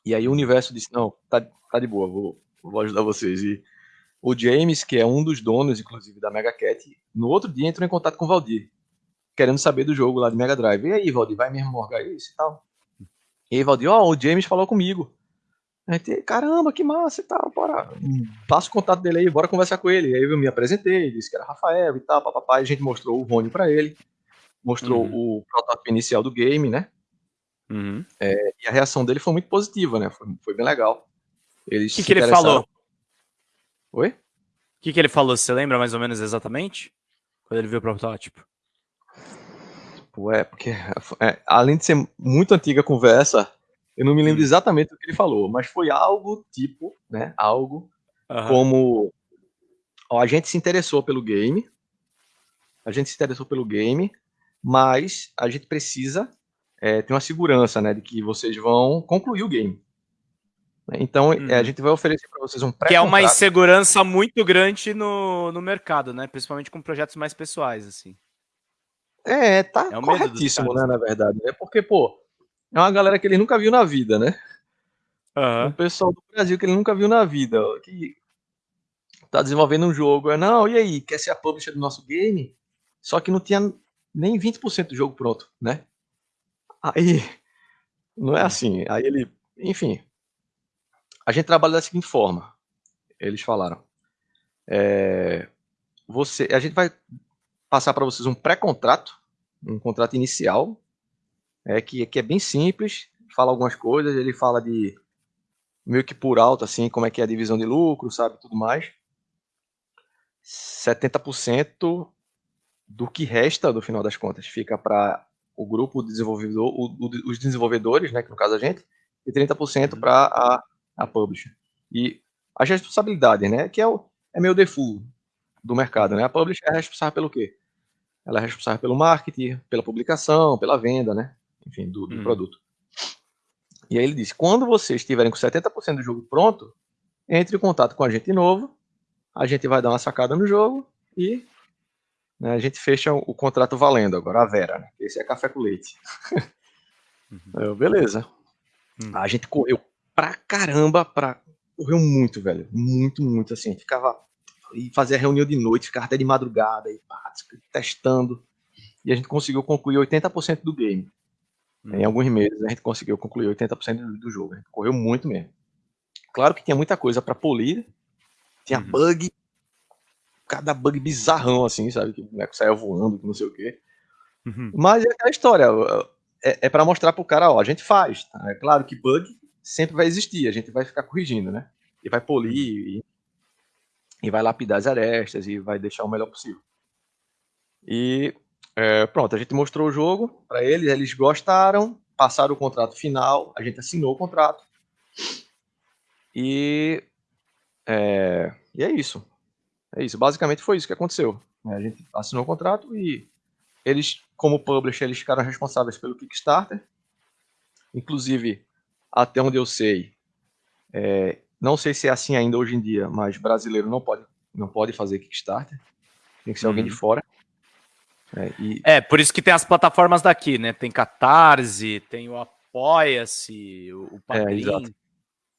B: E aí o universo disse, não, tá, tá de boa, vou, vou ajudar vocês. E o James, que é um dos donos, inclusive, da Mega Cat, no outro dia entrou em contato com o Valdir, querendo saber do jogo lá de Mega Drive. E aí, Valdir, vai mesmo morgar isso e tal? E aí, Valdir, ó, oh, o James falou comigo. A gente, caramba, que massa e tal, bora. Passa o contato dele aí, bora conversar com ele. Aí eu me apresentei, disse que era Rafael e tal, papapá. A gente mostrou o Rony para ele, mostrou uhum. o protótipo inicial do game, né? Uhum. É, e a reação dele foi muito positiva, né? Foi, foi bem legal.
A: O que, que ele falou?
B: Oi? O
A: que, que ele falou? Você lembra mais ou menos exatamente? Quando ele viu o protótipo?
B: Pô, é, porque é, além de ser muito antiga a conversa, eu não me lembro exatamente o que ele falou, mas foi algo tipo, né? Algo uhum. como ó, a gente se interessou pelo game, a gente se interessou pelo game, mas a gente precisa é, ter uma segurança, né, de que vocês vão concluir o game. Então, uhum. é, a uhum. gente vai oferecer para vocês um
A: pré Que é uma insegurança muito grande no, no mercado, né? Principalmente com projetos mais pessoais, assim.
B: É, tá é corretíssimo, né, na verdade. Né? Porque, pô, é uma galera que ele nunca viu na vida, né? Uhum. Um pessoal do Brasil que ele nunca viu na vida, que tá desenvolvendo um jogo. É, não, e aí, quer ser a publisher do nosso game? Só que não tinha nem 20% do jogo pronto, né? Aí, não é assim. Aí ele, enfim, a gente trabalha da seguinte forma. Eles falaram, é, você, a gente vai passar para vocês um pré-contrato, um contrato inicial, é, que, que é bem simples, fala algumas coisas, ele fala de meio que por alto, assim, como é que é a divisão de lucro, sabe, tudo mais. 70% do que resta, do final das contas, fica para o grupo desenvolvedor, o, o, os desenvolvedores, né, que no caso a gente, e 30% uhum. para a, a publisher. E as responsabilidades, né, que é, o, é meio default do mercado, né? A publisher é responsável pelo quê? Ela é responsável pelo marketing, pela publicação, pela venda, né? enfim, do, do hum. produto. E aí ele disse: quando vocês estiverem com 70% do jogo pronto, entre em contato com a gente de novo, a gente vai dar uma sacada no jogo e né, a gente fecha o, o, contrato valendo agora, a Vera. Né? Esse é café com leite. Uhum. Eu, beleza. Uhum. A gente correu pra caramba, pra... correu muito, velho. Muito, muito assim. Ficava. E fazia reunião de noite, ficava até de madrugada, e pá, testando. E a gente conseguiu concluir 80% do game. Hum. Em alguns meses a gente conseguiu concluir 80% do jogo. Correu muito mesmo. Claro que tinha muita coisa para polir. Tinha uhum. bug. Cada bug bizarrão, assim, sabe? Que o boneco saia voando, que não sei o quê. Uhum. Mas é aquela história. É, é para mostrar pro cara, ó, a gente faz. Tá? É claro que bug sempre vai existir. A gente vai ficar corrigindo, né? E vai polir e, e vai lapidar as arestas e vai deixar o melhor possível. E é, pronto, a gente mostrou o jogo para eles, eles gostaram, passaram o contrato final, a gente assinou o contrato. E é, e é isso. É isso. Basicamente foi isso que aconteceu. É, a gente assinou o contrato e eles, como publisher, eles ficaram responsáveis pelo Kickstarter. Inclusive, até onde eu sei, é, não sei se é assim ainda hoje em dia, mas brasileiro não pode, não pode fazer Kickstarter. Tem que ser uhum. alguém de uhum. fora.
A: É, e... é, por isso que tem as plataformas daqui, né? Tem Catarse, tem o Apoia-se, o, o
B: Padrim. É, exato.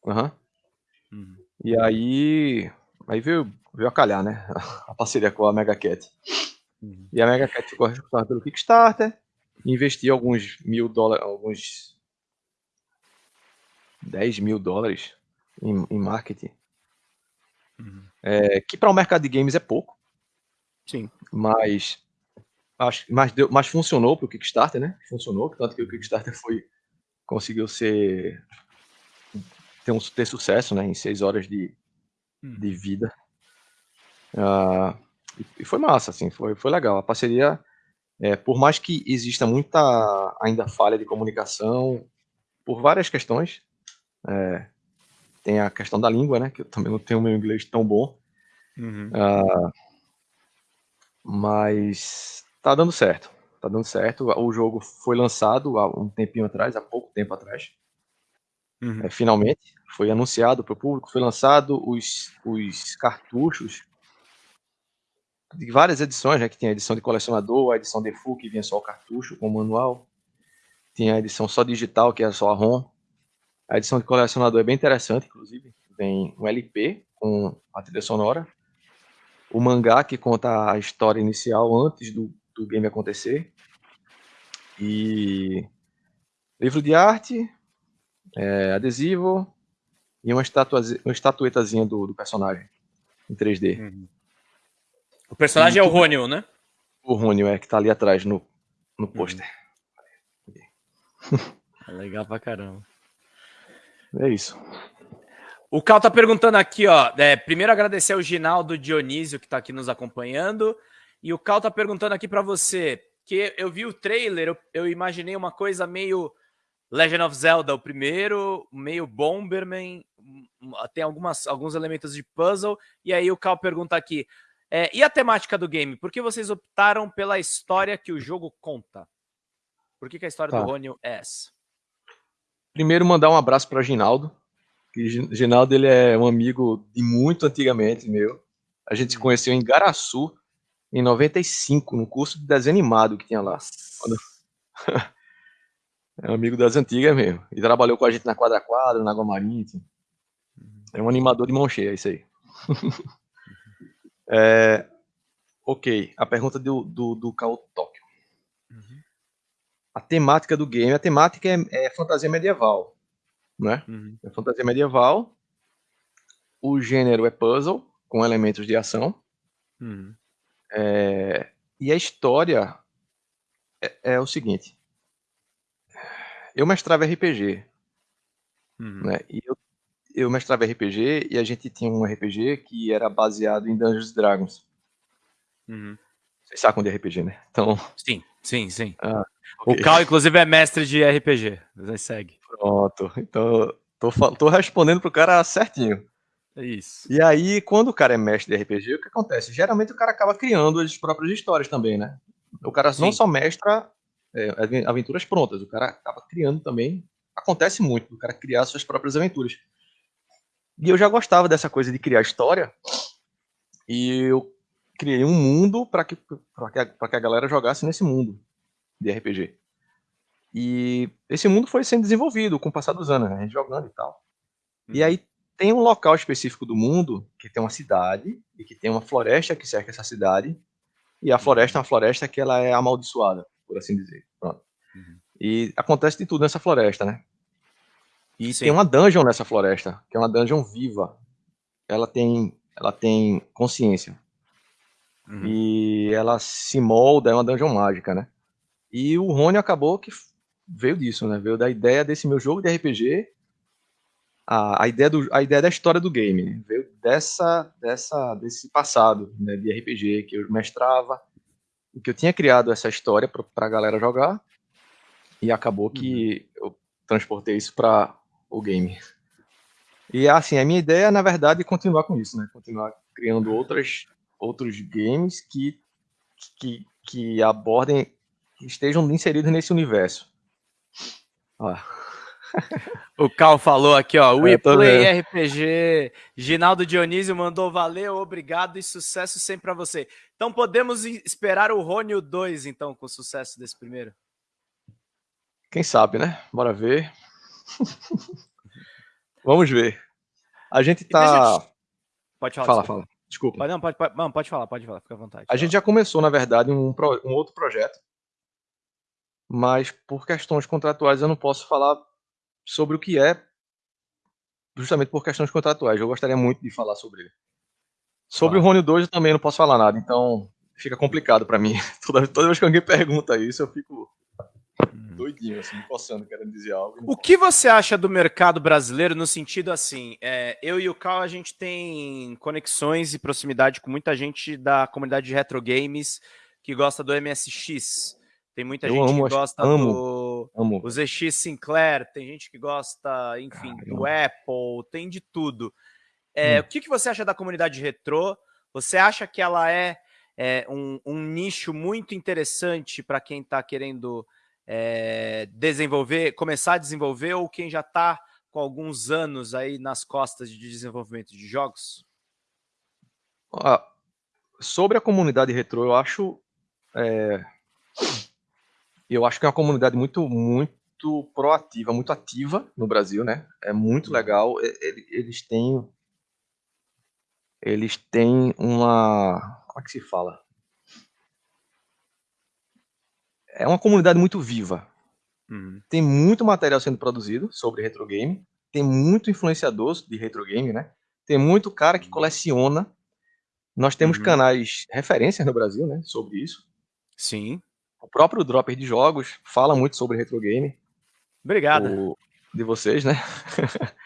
B: Uhum. Uhum. E aí, aí veio, veio a calhar, né? (laughs) A parceria com a Mega Cat. Uhum. E a Mega Cat ficou responsável pelo Kickstarter, investiu alguns mil dólares, alguns 10 mil dólares em, em marketing. Uhum. É, que para o mercado de games é pouco.
A: Sim.
B: Mas Acho, mas, deu, mas funcionou para o Kickstarter, né? Funcionou, tanto que o Kickstarter foi conseguiu ser ter, um, ter sucesso, né? Em seis horas de, hum. de vida. Uh, e, foi massa, assim, foi, foi legal. A parceria, é, por mais que exista muita ainda falha de comunicação, por várias questões, é, tem a questão da língua, né? Que eu também não tenho meu inglês tão bom. Uhum. Uh, mas Tá dando certo. Tá dando certo. O jogo foi lançado há um tempinho atrás, há pouco tempo atrás. Uhum. É, finalmente, foi anunciado para o público, foi lançado os, os cartuchos de várias edições, né, que tem a edição de colecionador, a edição de full, que vinha só o cartucho com o manual. Tinha a edição só digital, que é só a ROM. A edição de colecionador é bem interessante, inclusive. Tem um LP com a trilha sonora. O mangá, que conta a história inicial antes do, do game acontecer. E livro de arte, é, adesivo e uma, uma estatuetazinha do, do personagem em 3D. Uhum.
A: O personagem e é o Rônio, né?
B: O Rônio, é, que tá ali atrás no, no uhum. pôster.
A: É legal pra caramba.
B: É isso.
A: O Cal tá perguntando aqui, ó. É, primeiro agradecer ao Ginaldo Dionísio que tá aqui nos acompanhando. E o Cal tá perguntando aqui para você, que eu vi o trailer, eu, eu, imaginei uma coisa meio Legend of Zelda, o primeiro, meio Bomberman, tem algumas, alguns elementos de puzzle. E aí o Cal pergunta aqui, é, e a temática do game? Por que vocês optaram pela história que o jogo conta? Por que, que a história tá. do Rônio é essa?
B: Primeiro, mandar um abraço para Ginaldo. Que Ginaldo ele é um amigo de muito antigamente meu. A gente se hum. conheceu em Garaçu em 95, no curso de desenho animado que tinha lá. Quando... (laughs) é um amigo das antigas mesmo. E trabalhou com a gente na Quadra Quadra, na Água Marítima. Uhum. É um animador de mão cheia, isso aí. (laughs) é... Ok, a pergunta do, do, do Kao Tóquio. Uhum. A temática do game, a temática é, é fantasia medieval, né? Uhum. É fantasia medieval. O gênero é puzzle, com elementos de ação. Uhum. É, e a história é, é, o seguinte. Eu mestrava RPG. Uhum. Né? E eu, eu mestrava RPG e a gente tinha um RPG que era baseado em Dungeons Dragons. Uhum. Vocês sacam de RPG, né?
A: Então... Sim, sim, sim. Ah, okay. O Cal, inclusive, é mestre de RPG. Segue.
B: Pronto. Então, tô, tô respondendo pro cara certinho.
A: É isso.
B: E aí, quando o cara é mestre de RPG, o que acontece? Geralmente o cara acaba criando as próprias histórias também, né? O cara Sim. não só mestra é, aventuras prontas, o cara acaba criando também. Acontece muito, o cara criar suas próprias aventuras. E eu já gostava dessa coisa de criar história. E eu criei um mundo para que, que, que a galera jogasse nesse mundo de RPG. E esse mundo foi sendo desenvolvido com o passar dos anos, né? A gente jogando e tal. E uhum. aí tem um local específico do mundo que tem uma cidade e que tem uma floresta que cerca essa cidade. E a floresta é uma floresta que ela é amaldiçoada, por assim dizer. Pronto. Uhum. E acontece de tudo nessa floresta, né? E Sim. tem uma dungeon nessa floresta, que é uma dungeon viva. Ela tem, ela tem consciência. Uhum. E ela se molda, é uma dungeon mágica, né? E o Rony acabou que veio disso, né? Veio da ideia desse meu jogo de RPG a, a, ideia do, a ideia da história do game veio dessa, dessa, desse passado né, de RPG que eu mestrava, que eu tinha criado essa história para a galera jogar, e acabou que uhum. eu transportei isso para o game. E assim, a minha ideia, na verdade, é continuar com isso, né? Continuar criando outras, outros games que, que, que abordem, que estejam inseridos nesse universo. Ah
A: o Cal falou aqui, ó. We Play RPG. Ginaldo Dionísio mandou valeu, obrigado e sucesso sempre para você. Então podemos esperar o Rônio 2, então, com o sucesso desse primeiro?
B: Quem sabe, né? Bora ver. (laughs) Vamos ver. A gente tá.
A: Pode falar.
B: Fala, fala. Desculpa.
A: Pode, não, pode, pode, não, pode falar, pode falar, fica à vontade.
B: A gente já começou, na verdade, um, um outro projeto. Mas por questões contratuais eu não posso falar sobre o que é, justamente por questões contratuais. Eu gostaria muito de falar sobre ele. Sobre o Rony 2 eu também não posso falar nada, então fica complicado para mim. (laughs) Toda, toda vez que alguém pergunta isso, eu fico. Doidinho, assim, me coçando, querendo dizer algo.
A: O que você acha do mercado brasileiro no sentido assim? É, eu e o Cal, a gente tem conexões e proximidade com muita gente da comunidade de retro games que gosta do MSX. Tem muita eu gente amo, que gosta amo, do amo. o ZX Sinclair, tem gente que gosta, enfim, ah, do Apple, tem de tudo. É, hum. O que, que você acha da comunidade retrô? Você acha que ela é, é um, um, nicho muito interessante para quem está querendo é, desenvolver, começar a desenvolver, ou quem já está com alguns anos aí nas costas de desenvolvimento de jogos?
B: Ah, sobre a comunidade retrô, eu acho é, eu acho que é uma comunidade muito, muito, proativa, muito ativa no Brasil, né? É muito uhum. legal. Eles têm eles têm uma como é que se fala? É uma comunidade muito viva. Uhum. Tem muito material sendo produzido sobre retro game, tem muito influenciador de retro game, né? Tem muito cara que uhum. coleciona. Nós temos uhum. canais referências no Brasil, né, sobre isso.
A: Sim.
B: O próprio Dropper de Jogos fala muito sobre retro game.
A: Obrigado.
B: O, de vocês, né?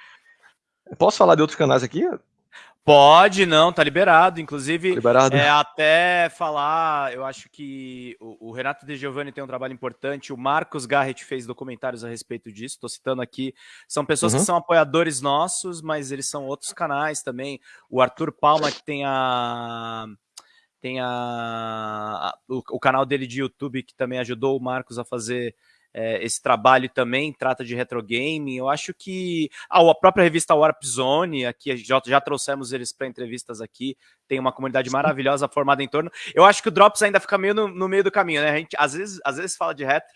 B: (laughs) Posso falar de outros canais aqui?
A: Pode, não, tá liberado. Inclusive,
B: liberado.
A: É, até falar, eu acho que o, o, Renato De Giovanni tem um trabalho importante. O Marcos Garrett fez documentários a respeito disso. Estou citando aqui. São pessoas uhum. que são apoiadores nossos, mas eles são outros canais também. O Arthur Palma, que tem a. Tem a, a o, o canal dele de YouTube, que também ajudou o Marcos a fazer é, esse trabalho também trata de retro game. Eu acho que ah, a própria revista Warp Zone, aqui já, já trouxemos eles para entrevistas aqui, tem uma comunidade maravilhosa formada em torno. Eu acho que o Drops ainda fica meio no, no meio do caminho, né? A gente às vezes, às vezes fala de retro,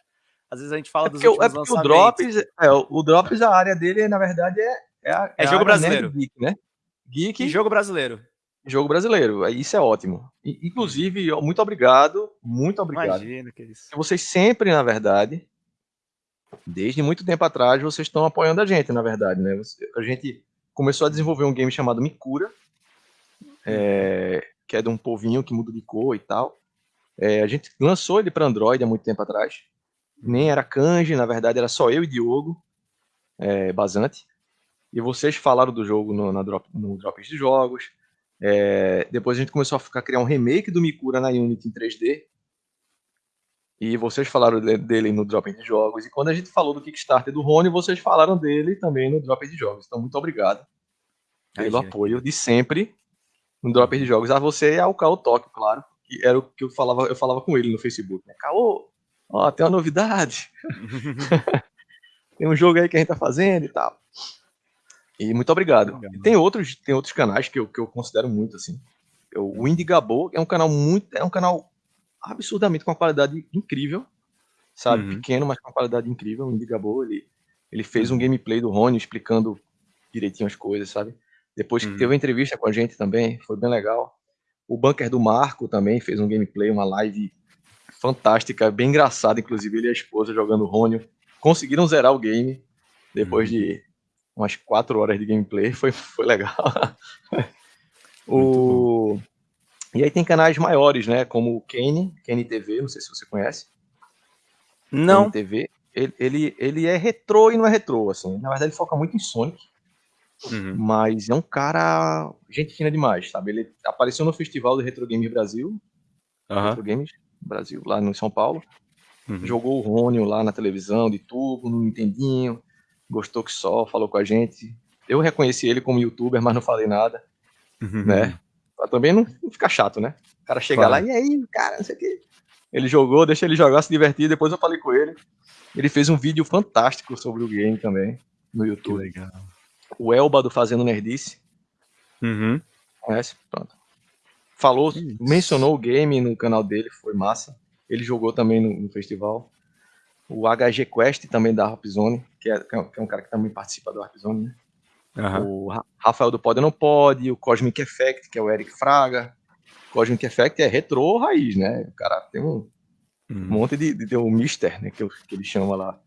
A: às vezes a gente fala é
B: dos últimos é porque lançamentos. O Drops, é, o Drops, a área dele, na verdade, é, é, a,
A: é, é jogo brasileiro.
B: Geek, né?
A: Geek. E jogo brasileiro.
B: Jogo brasileiro, isso é ótimo. Inclusive, muito obrigado, muito obrigado.
A: Imagina que isso.
B: Vocês sempre, na verdade, desde muito tempo atrás vocês estão apoiando a gente, na verdade, né? A gente começou a desenvolver um game chamado Mikura, é, que é de um povinho que muda de cor e tal. É, a gente lançou ele para Android há muito tempo atrás. Nem era kanji, na verdade era só eu e Diogo é, Basante. E vocês falaram do jogo no, na drop, no Drops de Jogos. É, depois a gente começou a ficar, criar um remake do Mikura na Unity em 3D. E vocês falaram dele no Drop de Jogos. E quando a gente falou do Kickstarter do Rony, vocês falaram dele também no Drop de Jogos. Então, muito obrigado pelo Ai, apoio de sempre no Drop de Jogos. A você e ao Caô Tóquio, claro. Que era o que eu falava, eu falava com ele no Facebook. Né? Caô, ó, tem uma novidade. (laughs) (laughs) tem um jogo aí que a gente tá fazendo e tal. E muito obrigado. E tem outros, tem outros canais que eu, que eu considero muito assim. O Indie Gabo é um canal muito, é um canal absurdamente com uma qualidade incrível, sabe? Uhum. Pequeno, mas com uma qualidade incrível. O Indigabo, ele, ele fez um uhum. gameplay do Rony explicando direitinho as coisas, sabe? Depois que uhum. teve uma entrevista com a gente também, foi bem legal. O Bunker do Marco também fez um gameplay, uma live fantástica, bem engraçada, inclusive ele e a esposa jogando Rony. Conseguiram zerar o game depois uhum. de umas quatro horas de gameplay, foi, foi legal. o... E aí tem canais maiores, né? Como o Kenny, Kenny TV, não sei se você conhece.
A: Não.
B: TV. Ele, ele, ele é retrô e não é retrô, assim. Na verdade, ele foca muito em Sonic. Uhum. Mas é um cara. Gente fina demais, sabe? Ele apareceu no Festival do Retro Games Brasil. Uhum. Retro Games Brasil, lá no São Paulo. Uhum. Jogou o Rônio lá na televisão, de tubo, no Nintendinho. Gostou que só, falou com a gente. Eu reconheci ele como youtuber, mas não falei nada. Uhum. Né? Pra também não, ficar chato, né? O cara chega claro. lá, e aí, cara, não sei o quê. Ele jogou, deixa ele jogar, se divertir. Depois eu falei com ele. Ele fez um vídeo fantástico sobre o game também, no YouTube.
A: Que legal.
B: O Elba do Fazendo Nerdice.
A: Uhum.
B: Conhece? Pronto. Falou, Isso. mencionou o game no canal dele, foi massa. Ele jogou também no, no festival. O HG Quest também da Harp Zone, que é, que é um cara que também participa do Harp Zone, né? Uhum. O Rafael do Pode Não Pode, o Cosmic Effect, que é o Eric Fraga. O Cosmic Effect é retrô raiz, né? O cara tem um, uhum. monte de, de, um Mister, né? Que, que ele chama lá.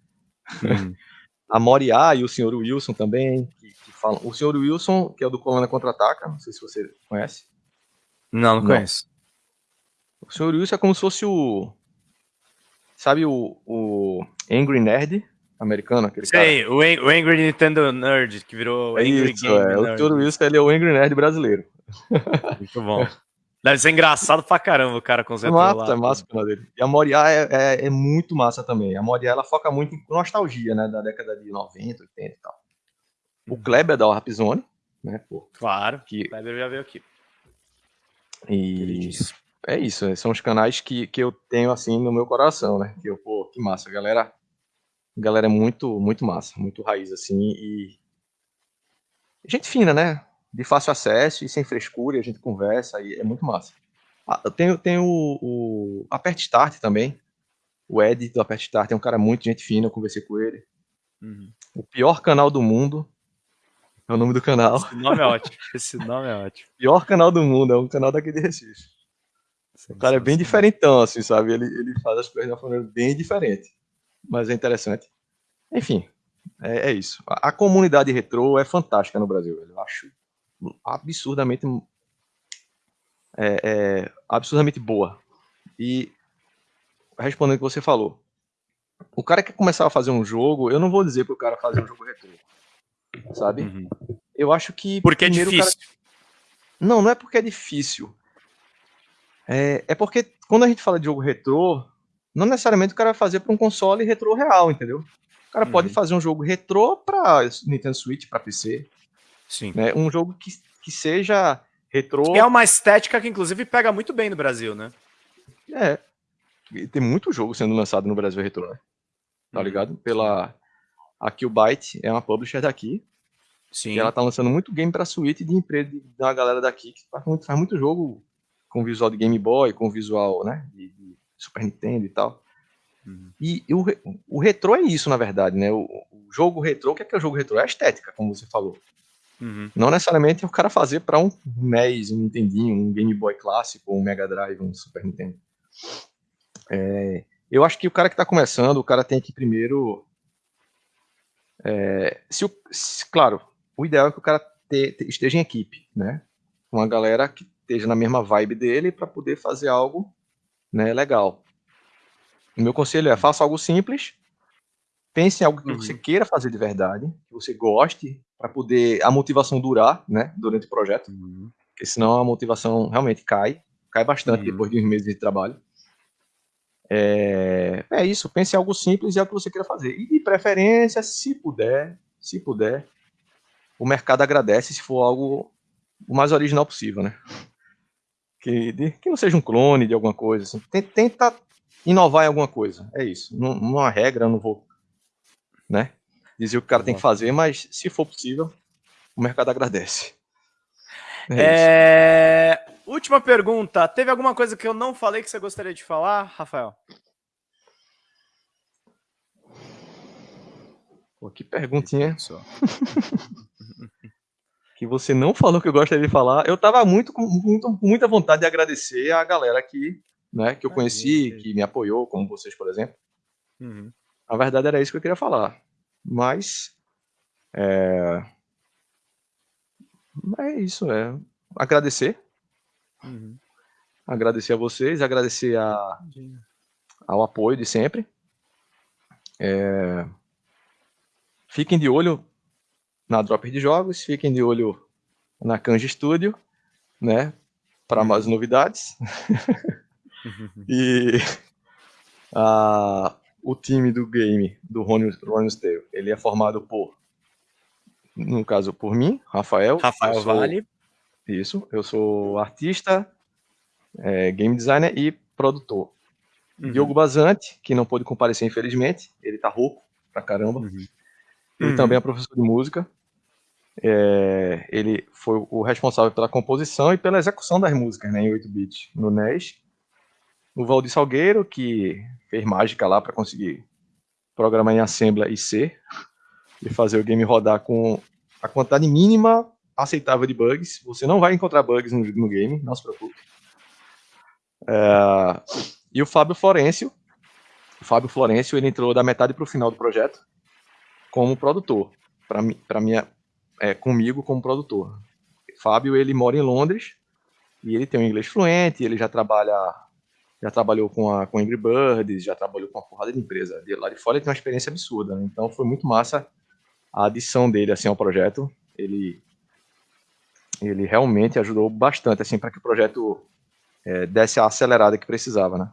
B: Uhum. (laughs) a Moriá e o Sr. Wilson também, que, que, falam. O Sr. Wilson, que é o do Colônia Contra-Ataca, não sei se você conhece.
A: Não, não, não. conheço.
B: O Sr. Wilson é como se fosse o. Sabe o, o Angry Nerd? Americano, aquele
A: Sei, cara. o, Angry Nintendo Nerd, que virou
B: é
A: Angry
B: isso, Game é. Nerd. O Toro Wilson, ele é o Angry Nerd brasileiro. (laughs)
A: Muito bom. Deve ser engraçado pra caramba o cara com os
B: Massa, é massa o dele. E a Moriá é, é, é, muito massa também. A Moriá, ela foca muito em nostalgia, né, da década de 90, 80 e tal. O uhum. Kleber da Warpzone, né, pô.
A: Claro, que... o Kleber já veio aqui.
B: E é isso, são os canais que, que eu tenho, assim, no meu coração, né, que eu, pô, que massa, galera galera é muito, muito massa, muito raiz, assim, e gente fina, né? De fácil acesso e sem frescura, a gente conversa e é muito massa. Ah, tem, tem o, o Apert Start também. O Ed do Apert Start é um cara muito gente fina, eu conversei com ele. Uhum. O pior canal do mundo é o nome do canal.
A: Esse nome é ótimo. Esse nome é ótimo. (laughs)
B: Pior canal do mundo, é um canal daqui de Recife. O cara é bem diferentão, assim, sabe? Ele, ele faz as coisas de uma maneira bem diferente. Mas é interessante. Enfim, é, é isso. A, a, comunidade retrô é fantástica no Brasil. Eu acho absurdamente é, é, absurdamente boa. E respondendo o que você falou, o cara que começar a fazer um jogo, eu não vou dizer para o cara fazer um jogo retrô, sabe? Uhum. Eu acho que
A: porque é difícil. Cara...
B: Não, não é porque é difícil. É, é porque quando a gente fala de jogo retrô, não necessariamente o cara vai fazer para um console retrô real, entendeu? O cara uhum. pode fazer um jogo retrô para Nintendo Switch, para PC.
A: Sim.
B: Né? Um jogo que, que seja retrô.
A: É uma estética que, inclusive, pega muito bem no Brasil, né?
B: É. E tem muito jogo sendo lançado no Brasil retrô, né? Tá uhum. ligado? Pela. A Killbyte é uma publisher daqui. Sim. E ela tá lançando muito game pra Switch de empresa de uma galera daqui que faz muito, faz muito jogo com visual de Game Boy, com visual, né? De Super Nintendo e tal. Uhum. E, e o, o retrô é isso, na verdade, né? O, o jogo retrô, o que é, que é o jogo retrô? É a estética, como você falou. Uhum. Não necessariamente é o cara fazer para um NES, um Nintendinho, um Game Boy clássico, um Mega Drive, um Super Nintendo. É, eu acho que o cara que está começando, o cara tem que primeiro. É, se o, se, claro, o ideal é que o cara te, te, esteja em equipe, né? Uma galera que esteja na mesma vibe dele para poder fazer algo né, legal. O meu conselho é faça algo simples, pense em algo que uhum. você queira fazer de verdade, que você goste, para poder a motivação durar, né, durante o projeto. Uhum. Porque senão a motivação realmente cai, cai bastante uhum. depois de uns meses de trabalho. É, é isso, pense em algo simples e é o que você queira fazer. E de preferência, se puder, se puder, o mercado agradece se for algo o mais original possível, né? Que, de, que não seja um clone de alguma coisa. Assim. Tenta inovar em alguma coisa. É isso. Não, não há regra, eu não vou né? Dizer o que o cara tem que fazer, mas se for possível, o mercado agradece.
A: É é... Última pergunta. Teve alguma coisa que eu não falei que você gostaria de falar, Rafael?
B: Pô, que perguntinha. (laughs) que você não falou que eu gostaria de falar. Eu tava muito com muito, muita vontade de agradecer a galera aqui, né, que eu conheci, que me apoiou, como vocês, por exemplo. Uhum. A verdade era isso que eu queria falar. Mas. É, é isso, é. Agradecer. Uhum. Agradecer a vocês, agradecer a, ao apoio de sempre. É, fiquem de olho na Dropper de Jogos, fiquem de olho na Kanji Studio, né? Para mais novidades. (laughs) e a, o time do game do Ronnie's Tale, ele é formado por, no caso, por mim, Rafael.
A: Rafael sou, Vale.
B: Isso, eu sou artista, é, game designer e produtor. Uhum. Diogo Bazante, que não pôde comparecer, infelizmente, ele tá rouco pra caramba. Uhum. Ele uhum. também é professor de música. É, ele foi o responsável pela composição e pela execução das músicas né, em 8-bit no NES. O Valdir Salgueiro, que fez mágica lá para conseguir programar em Assembly e C e fazer o game rodar com a quantidade mínima aceitável de bugs. Você não vai encontrar bugs no, no game, não se preocupe. É, e o Fábio Florencio. O Fábio Florencio ele entrou da metade para o final do projeto como produtor, para minha é, comigo como produtor. Fábio ele mora em Londres e ele tem um inglês fluente, ele já trabalha já trabalhou com a com Angry Birds, já trabalhou com uma porrada de empresa. De lá de fora ele tem uma experiência absurda, né? então foi muito massa a adição dele assim ao projeto. Ele ele realmente ajudou bastante assim para que o projeto é, desse a acelerada que precisava, né?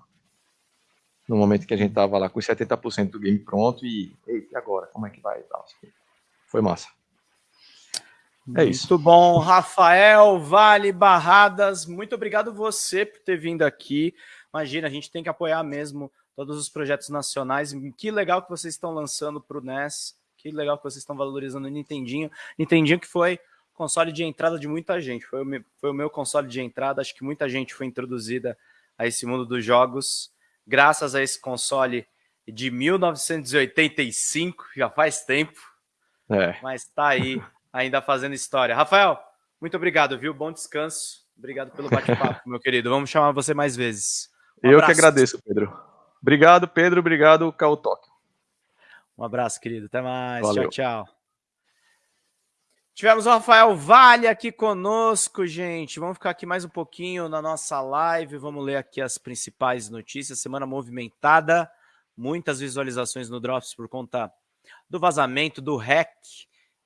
B: No momento que a gente tava lá com 70% do game pronto e, e agora, como é que vai e tal. Foi massa.
A: É isso. Muito bom, Rafael Vale Barradas, muito obrigado você por ter vindo aqui. Imagina, a gente tem que apoiar mesmo todos os projetos nacionais. Que legal que vocês estão lançando para o NES. Que legal que vocês estão valorizando o Nintendinho. Nintendinho que foi console de entrada de muita gente. Foi o, meu, foi o meu console de entrada. Acho que muita gente foi introduzida a esse mundo dos jogos graças a esse console de 1985, já faz tempo. É. Mas está aí, ainda fazendo história. Rafael, muito obrigado, viu? Bom descanso. Obrigado pelo bate-papo, (laughs) meu querido. Vamos chamar você mais vezes.
B: Um Eu que agradeço, Pedro. Obrigado, Pedro. Obrigado, Cal Tóquio.
A: Um abraço, querido. Até mais. Valeu. Tchau, tchau. Tivemos o Rafael Vale aqui conosco, gente. Vamos ficar aqui mais um pouquinho na nossa live. Vamos ler aqui as principais notícias. Semana movimentada, muitas visualizações no Drops por conta do vazamento do hack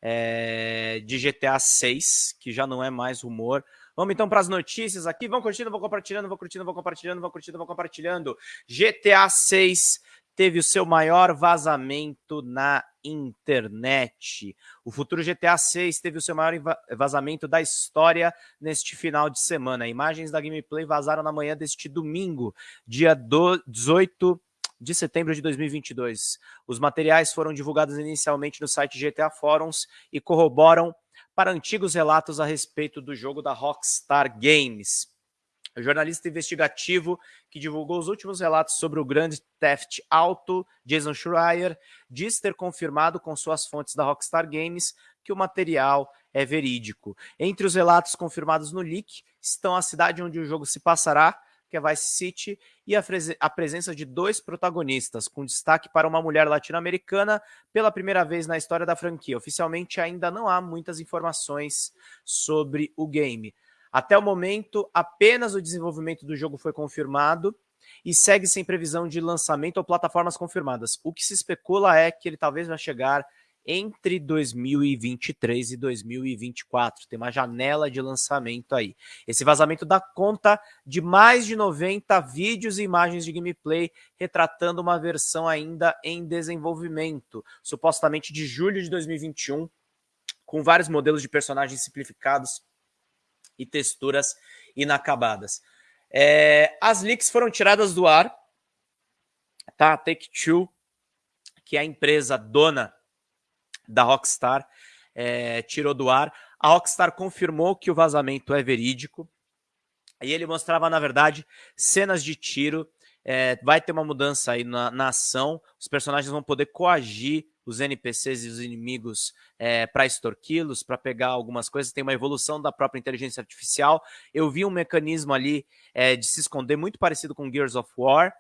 A: é, de GTA 6, que já não é mais rumor. Vamos então para as notícias aqui. Vão curtindo, vão compartilhando, vão curtindo, vão compartilhando, vão curtindo, vão compartilhando. GTA 6 teve o seu maior vazamento na internet. O futuro GTA 6 teve o seu maior vazamento da história neste final de semana. Imagens da gameplay vazaram na manhã deste domingo, dia 18 de setembro de 2022. Os materiais foram divulgados inicialmente no site GTA Forums e corroboram para antigos relatos a respeito do jogo da Rockstar Games. O jornalista investigativo que divulgou os últimos relatos sobre o grande Theft Auto, Jason Schreier, diz ter confirmado com suas fontes da Rockstar Games que o material é verídico. Entre os relatos confirmados no leak estão a cidade onde o jogo se passará, que é Vice City, e a, a presença de dois protagonistas, com destaque para uma mulher latino-americana pela primeira vez na história da franquia. Oficialmente ainda não há muitas informações sobre o game. Até o momento, apenas o desenvolvimento do jogo foi confirmado e segue sem previsão de lançamento ou plataformas confirmadas. O que se especula é que ele talvez vai chegar entre 2023 e 2024. Tem uma janela de lançamento aí. Esse vazamento dá conta de mais de 90 vídeos e imagens de gameplay retratando uma versão ainda em desenvolvimento, supostamente de julho de 2021, com vários modelos de personagens simplificados e texturas inacabadas. É, as leaks foram tiradas do ar, tá? Take-Two, que é a empresa dona da Rockstar é, tirou do ar. A Rockstar confirmou que o vazamento é verídico. E ele mostrava, na verdade, cenas de tiro. É, vai ter uma mudança aí na, na, ação. Os personagens vão poder coagir os NPCs e os inimigos é, para extorquí-los, para pegar algumas coisas. Tem uma evolução da própria inteligência artificial. Eu vi um mecanismo ali é, de se esconder muito parecido com Gears of War.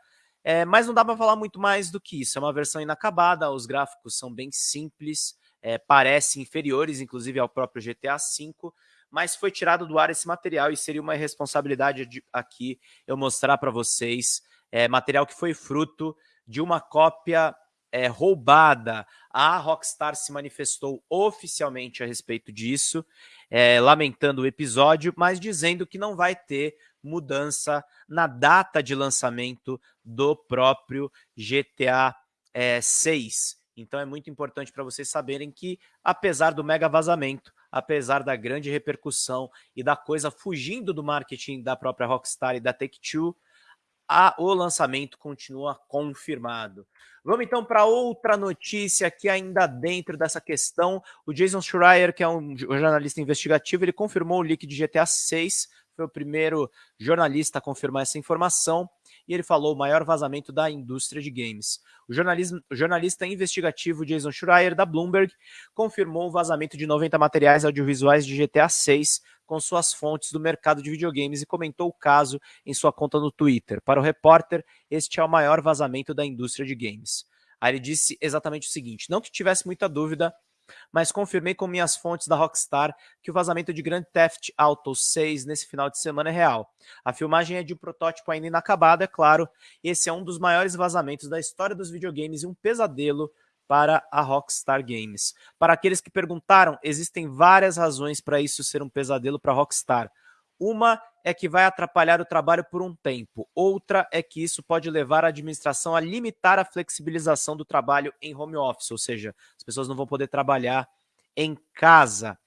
A: É, mas não dá para falar muito mais do que isso. É uma versão inacabada, os gráficos são bem simples, é, parecem inferiores, inclusive, ao próprio GTA V, mas foi tirado do ar esse material e seria uma responsabilidade de, aqui eu mostrar para vocês é, material que foi fruto de uma cópia é, roubada. A Rockstar se manifestou oficialmente a respeito disso, é, lamentando o episódio, mas dizendo que não vai ter mudança na data de lançamento do próprio GTA é, 6. Então é muito importante para vocês saberem que, apesar do mega vazamento, apesar da grande repercussão e da coisa fugindo do marketing da própria Rockstar e da Take-Two, o lançamento continua confirmado. Vamos então para outra notícia aqui ainda dentro dessa questão. O Jason Schreier, que é um jornalista investigativo, ele confirmou o leak de GTA 6 foi o primeiro jornalista a confirmar essa informação e ele falou o maior vazamento da indústria de games. O, o jornalista investigativo Jason Schreier, da Bloomberg, confirmou o vazamento de 90 materiais audiovisuais de GTA 6 com suas fontes do mercado de videogames e comentou o caso em sua conta no Twitter. Para o repórter, este é o maior vazamento da indústria de games. Aí ele disse exatamente o seguinte: não que tivesse muita dúvida mas confirmei com minhas fontes da Rockstar que o vazamento de Grand Theft Auto 6 nesse final de semana é real. A filmagem é de um protótipo ainda inacabado, é claro. Esse é um dos maiores vazamentos da história dos videogames e um pesadelo para a Rockstar Games. Para aqueles que perguntaram, existem várias razões para isso ser um pesadelo para a Rockstar. Uma é que vai atrapalhar o trabalho por um tempo. Outra é que isso pode levar a administração a limitar a flexibilização do trabalho em home office, ou seja, as pessoas não vão poder trabalhar em casa.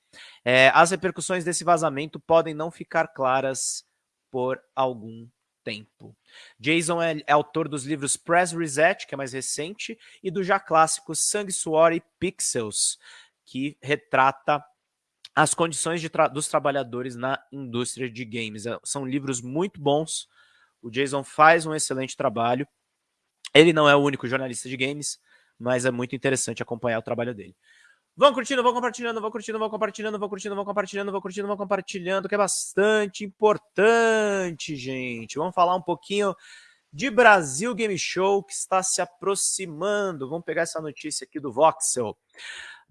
A: É, as repercussões desse vazamento podem não ficar claras por algum tempo. Jason é, é, autor dos livros Press Reset, que é mais recente, e do já clássico Sangue, Suor e Pixels, que retrata as condições tra dos trabalhadores na indústria de games. É, são livros muito bons. O Jason faz um excelente trabalho Ele não é o único jornalista de games, mas é muito interessante acompanhar o trabalho dele. Vão curtindo, vão compartilhando, vão curtindo, vão compartilhando, vão curtindo, vão compartilhando, vão curtindo, vão compartilhando, que é bastante importante, gente. Vamos falar um pouquinho de Brasil Game Show que está se aproximando. Vamos pegar essa notícia aqui do Voxel.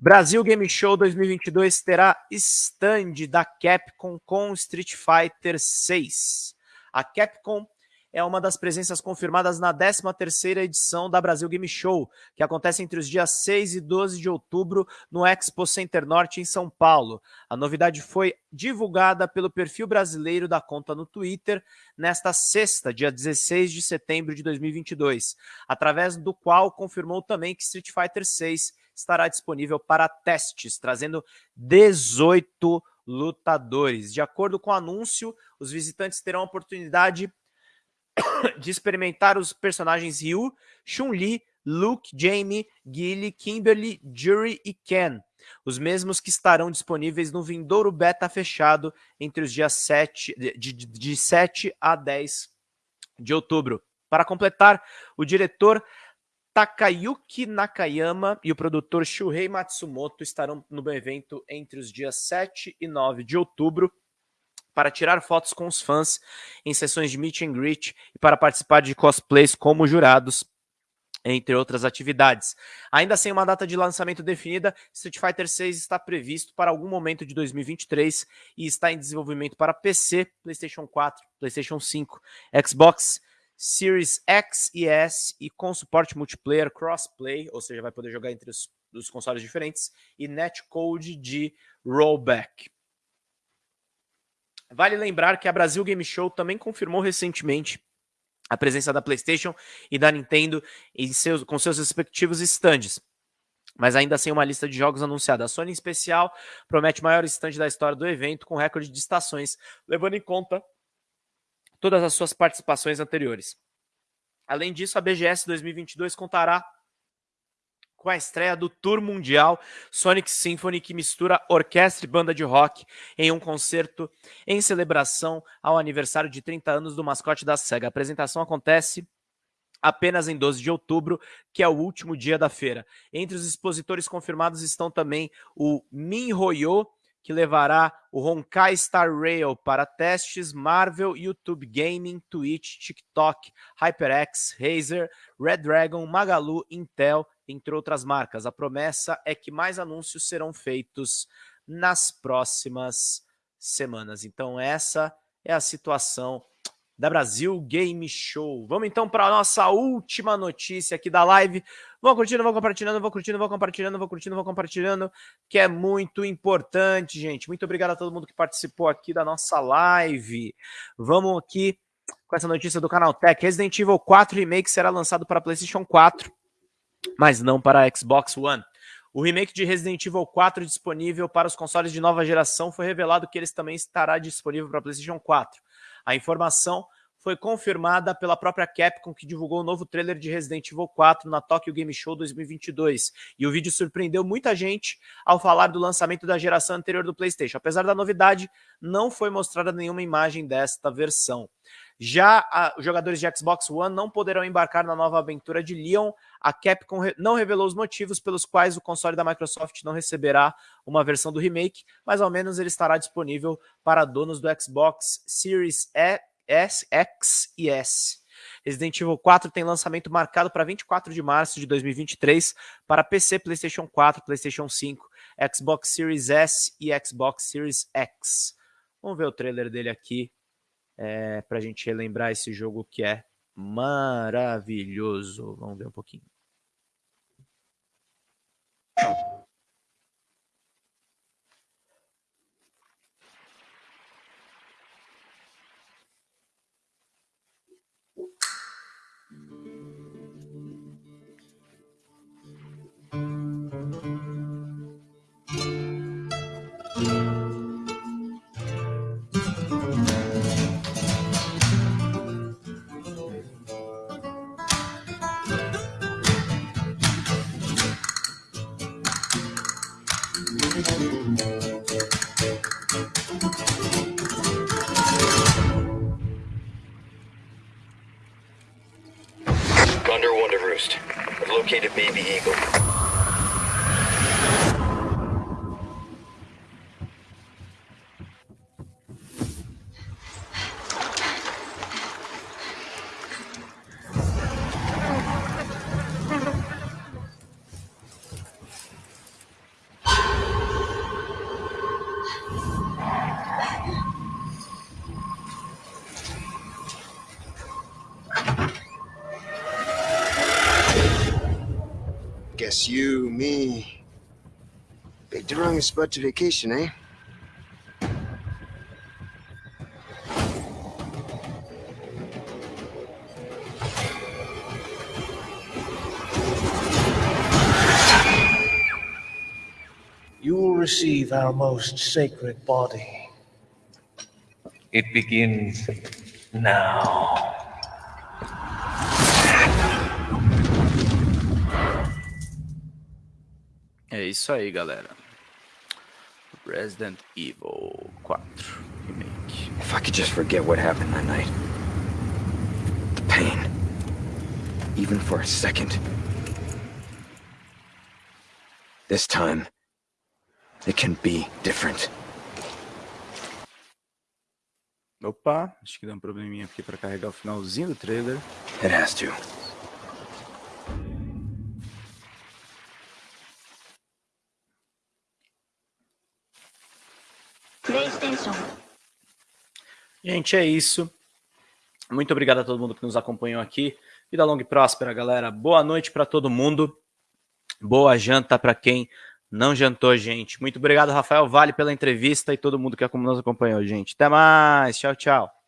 A: Brasil Game Show 2022 terá stand da Capcom com Street Fighter 6. A Capcom é uma das presenças confirmadas na 13ª edição da Brasil Game Show, que acontece entre os dias 6 e 12 de outubro no Expo Center Norte em São Paulo. A novidade foi divulgada pelo perfil brasileiro da conta no Twitter nesta sexta, dia 16 de setembro de 2022, através do qual confirmou também que Street Fighter 6 estará disponível para testes, trazendo 18 lutadores. De acordo com o anúncio, os visitantes terão a oportunidade (coughs) de experimentar os personagens Ryu, Chun-Li, Luke, Jamie, Gilly, Kimberly, Jury e Ken, os mesmos que estarão disponíveis no vindouro beta fechado entre os dias 7, de, de, de 7 a 10 de outubro. Para completar, o diretor Takayuki Nakayama e o produtor Shuhei Matsumoto estarão no evento entre os dias 7 e 9 de outubro para tirar fotos com os fãs em sessões de meet and greet e para participar de cosplays como jurados, entre outras atividades. Ainda sem uma data de lançamento definida, Street Fighter VI está previsto para algum momento de 2023 e está em desenvolvimento para PC, PlayStation 4, PlayStation 5, Xbox Series X e S e com suporte multiplayer crossplay, ou seja, vai poder jogar entre os, os consoles diferentes, e netcode de rollback. Vale lembrar que a Brasil Game Show também confirmou recentemente a presença da PlayStation e da Nintendo em seus, com seus respectivos stands. Mas ainda sem uma lista de jogos anunciada. A Sony, em especial, promete maior stand da história do evento, com recorde de estações, levando em conta todas as suas participações anteriores. Além disso, a BGS 2022 contará com a estreia do Tour Mundial Sonic Symphony, que mistura orquestra e banda de rock em um concerto em celebração ao aniversário de 30 anos do mascote da SEGA. A apresentação acontece apenas em 12 de outubro, que é o último dia da feira. Entre os expositores confirmados estão também o Min Hoyo, que levará o Honkai Star Rail para testes Marvel, YouTube Gaming, Twitch, TikTok, HyperX, Razer, Red Dragon, Magalu, Intel, entre outras marcas. A promessa é que mais anúncios serão feitos nas próximas semanas. Então essa é a situação da Brasil Game Show. Vamos então para a nossa última notícia aqui da live. Vão curtindo, vão compartilhando, vão curtindo, vão compartilhando, vão curtindo, vão compartilhando, que é muito importante, gente. Muito obrigado a todo mundo que participou aqui da nossa live. Vamos aqui com essa notícia do canal Tech. Resident Evil 4 Remake será lançado para PlayStation 4 mas não para Xbox One. O remake de Resident Evil 4 disponível para os consoles de nova geração foi revelado que ele também estará disponível para PlayStation 4. A informação foi confirmada pela própria Capcom, que divulgou o novo trailer de Resident Evil 4 na Tokyo Game Show 2022. E o vídeo surpreendeu muita gente ao falar do lançamento da geração anterior do PlayStation. Apesar da novidade, não foi mostrada nenhuma imagem desta versão. Já a, os jogadores de Xbox One não poderão embarcar na nova aventura de Leon. A Capcom re, não revelou os motivos pelos quais o console da Microsoft não receberá uma versão do remake, mas ao menos ele estará disponível para donos do Xbox Series S, X e S. Resident Evil 4 tem lançamento marcado para 24 de março de 2023 para PC, PlayStation 4, PlayStation 5, Xbox Series S e Xbox Series X. Vamos ver o trailer dele aqui é, para a gente relembrar esse jogo que é maravilhoso. Vamos ver um pouquinho.
C: Located Baby Eagle.
D: Picked the spot to vacation, eh?
E: You will receive our most sacred body.
F: It begins now.
A: É isso aí, galera. Resident Evil 4 Remake.
D: If I could just forget what happened that night. The pain. Even for a second. This time, it can be different.
A: Opa, acho que deu um probleminha aqui para carregar o finalzinho do trailer.
D: It has to.
A: Gente, é isso. Muito obrigado a todo mundo que nos acompanhou aqui. Vida longa e próspera, galera. Boa noite para todo mundo. Boa janta para quem não jantou, gente. Muito obrigado, Rafael Vale, pela entrevista e todo mundo que nos acompanhou, gente. Até mais. Tchau, tchau.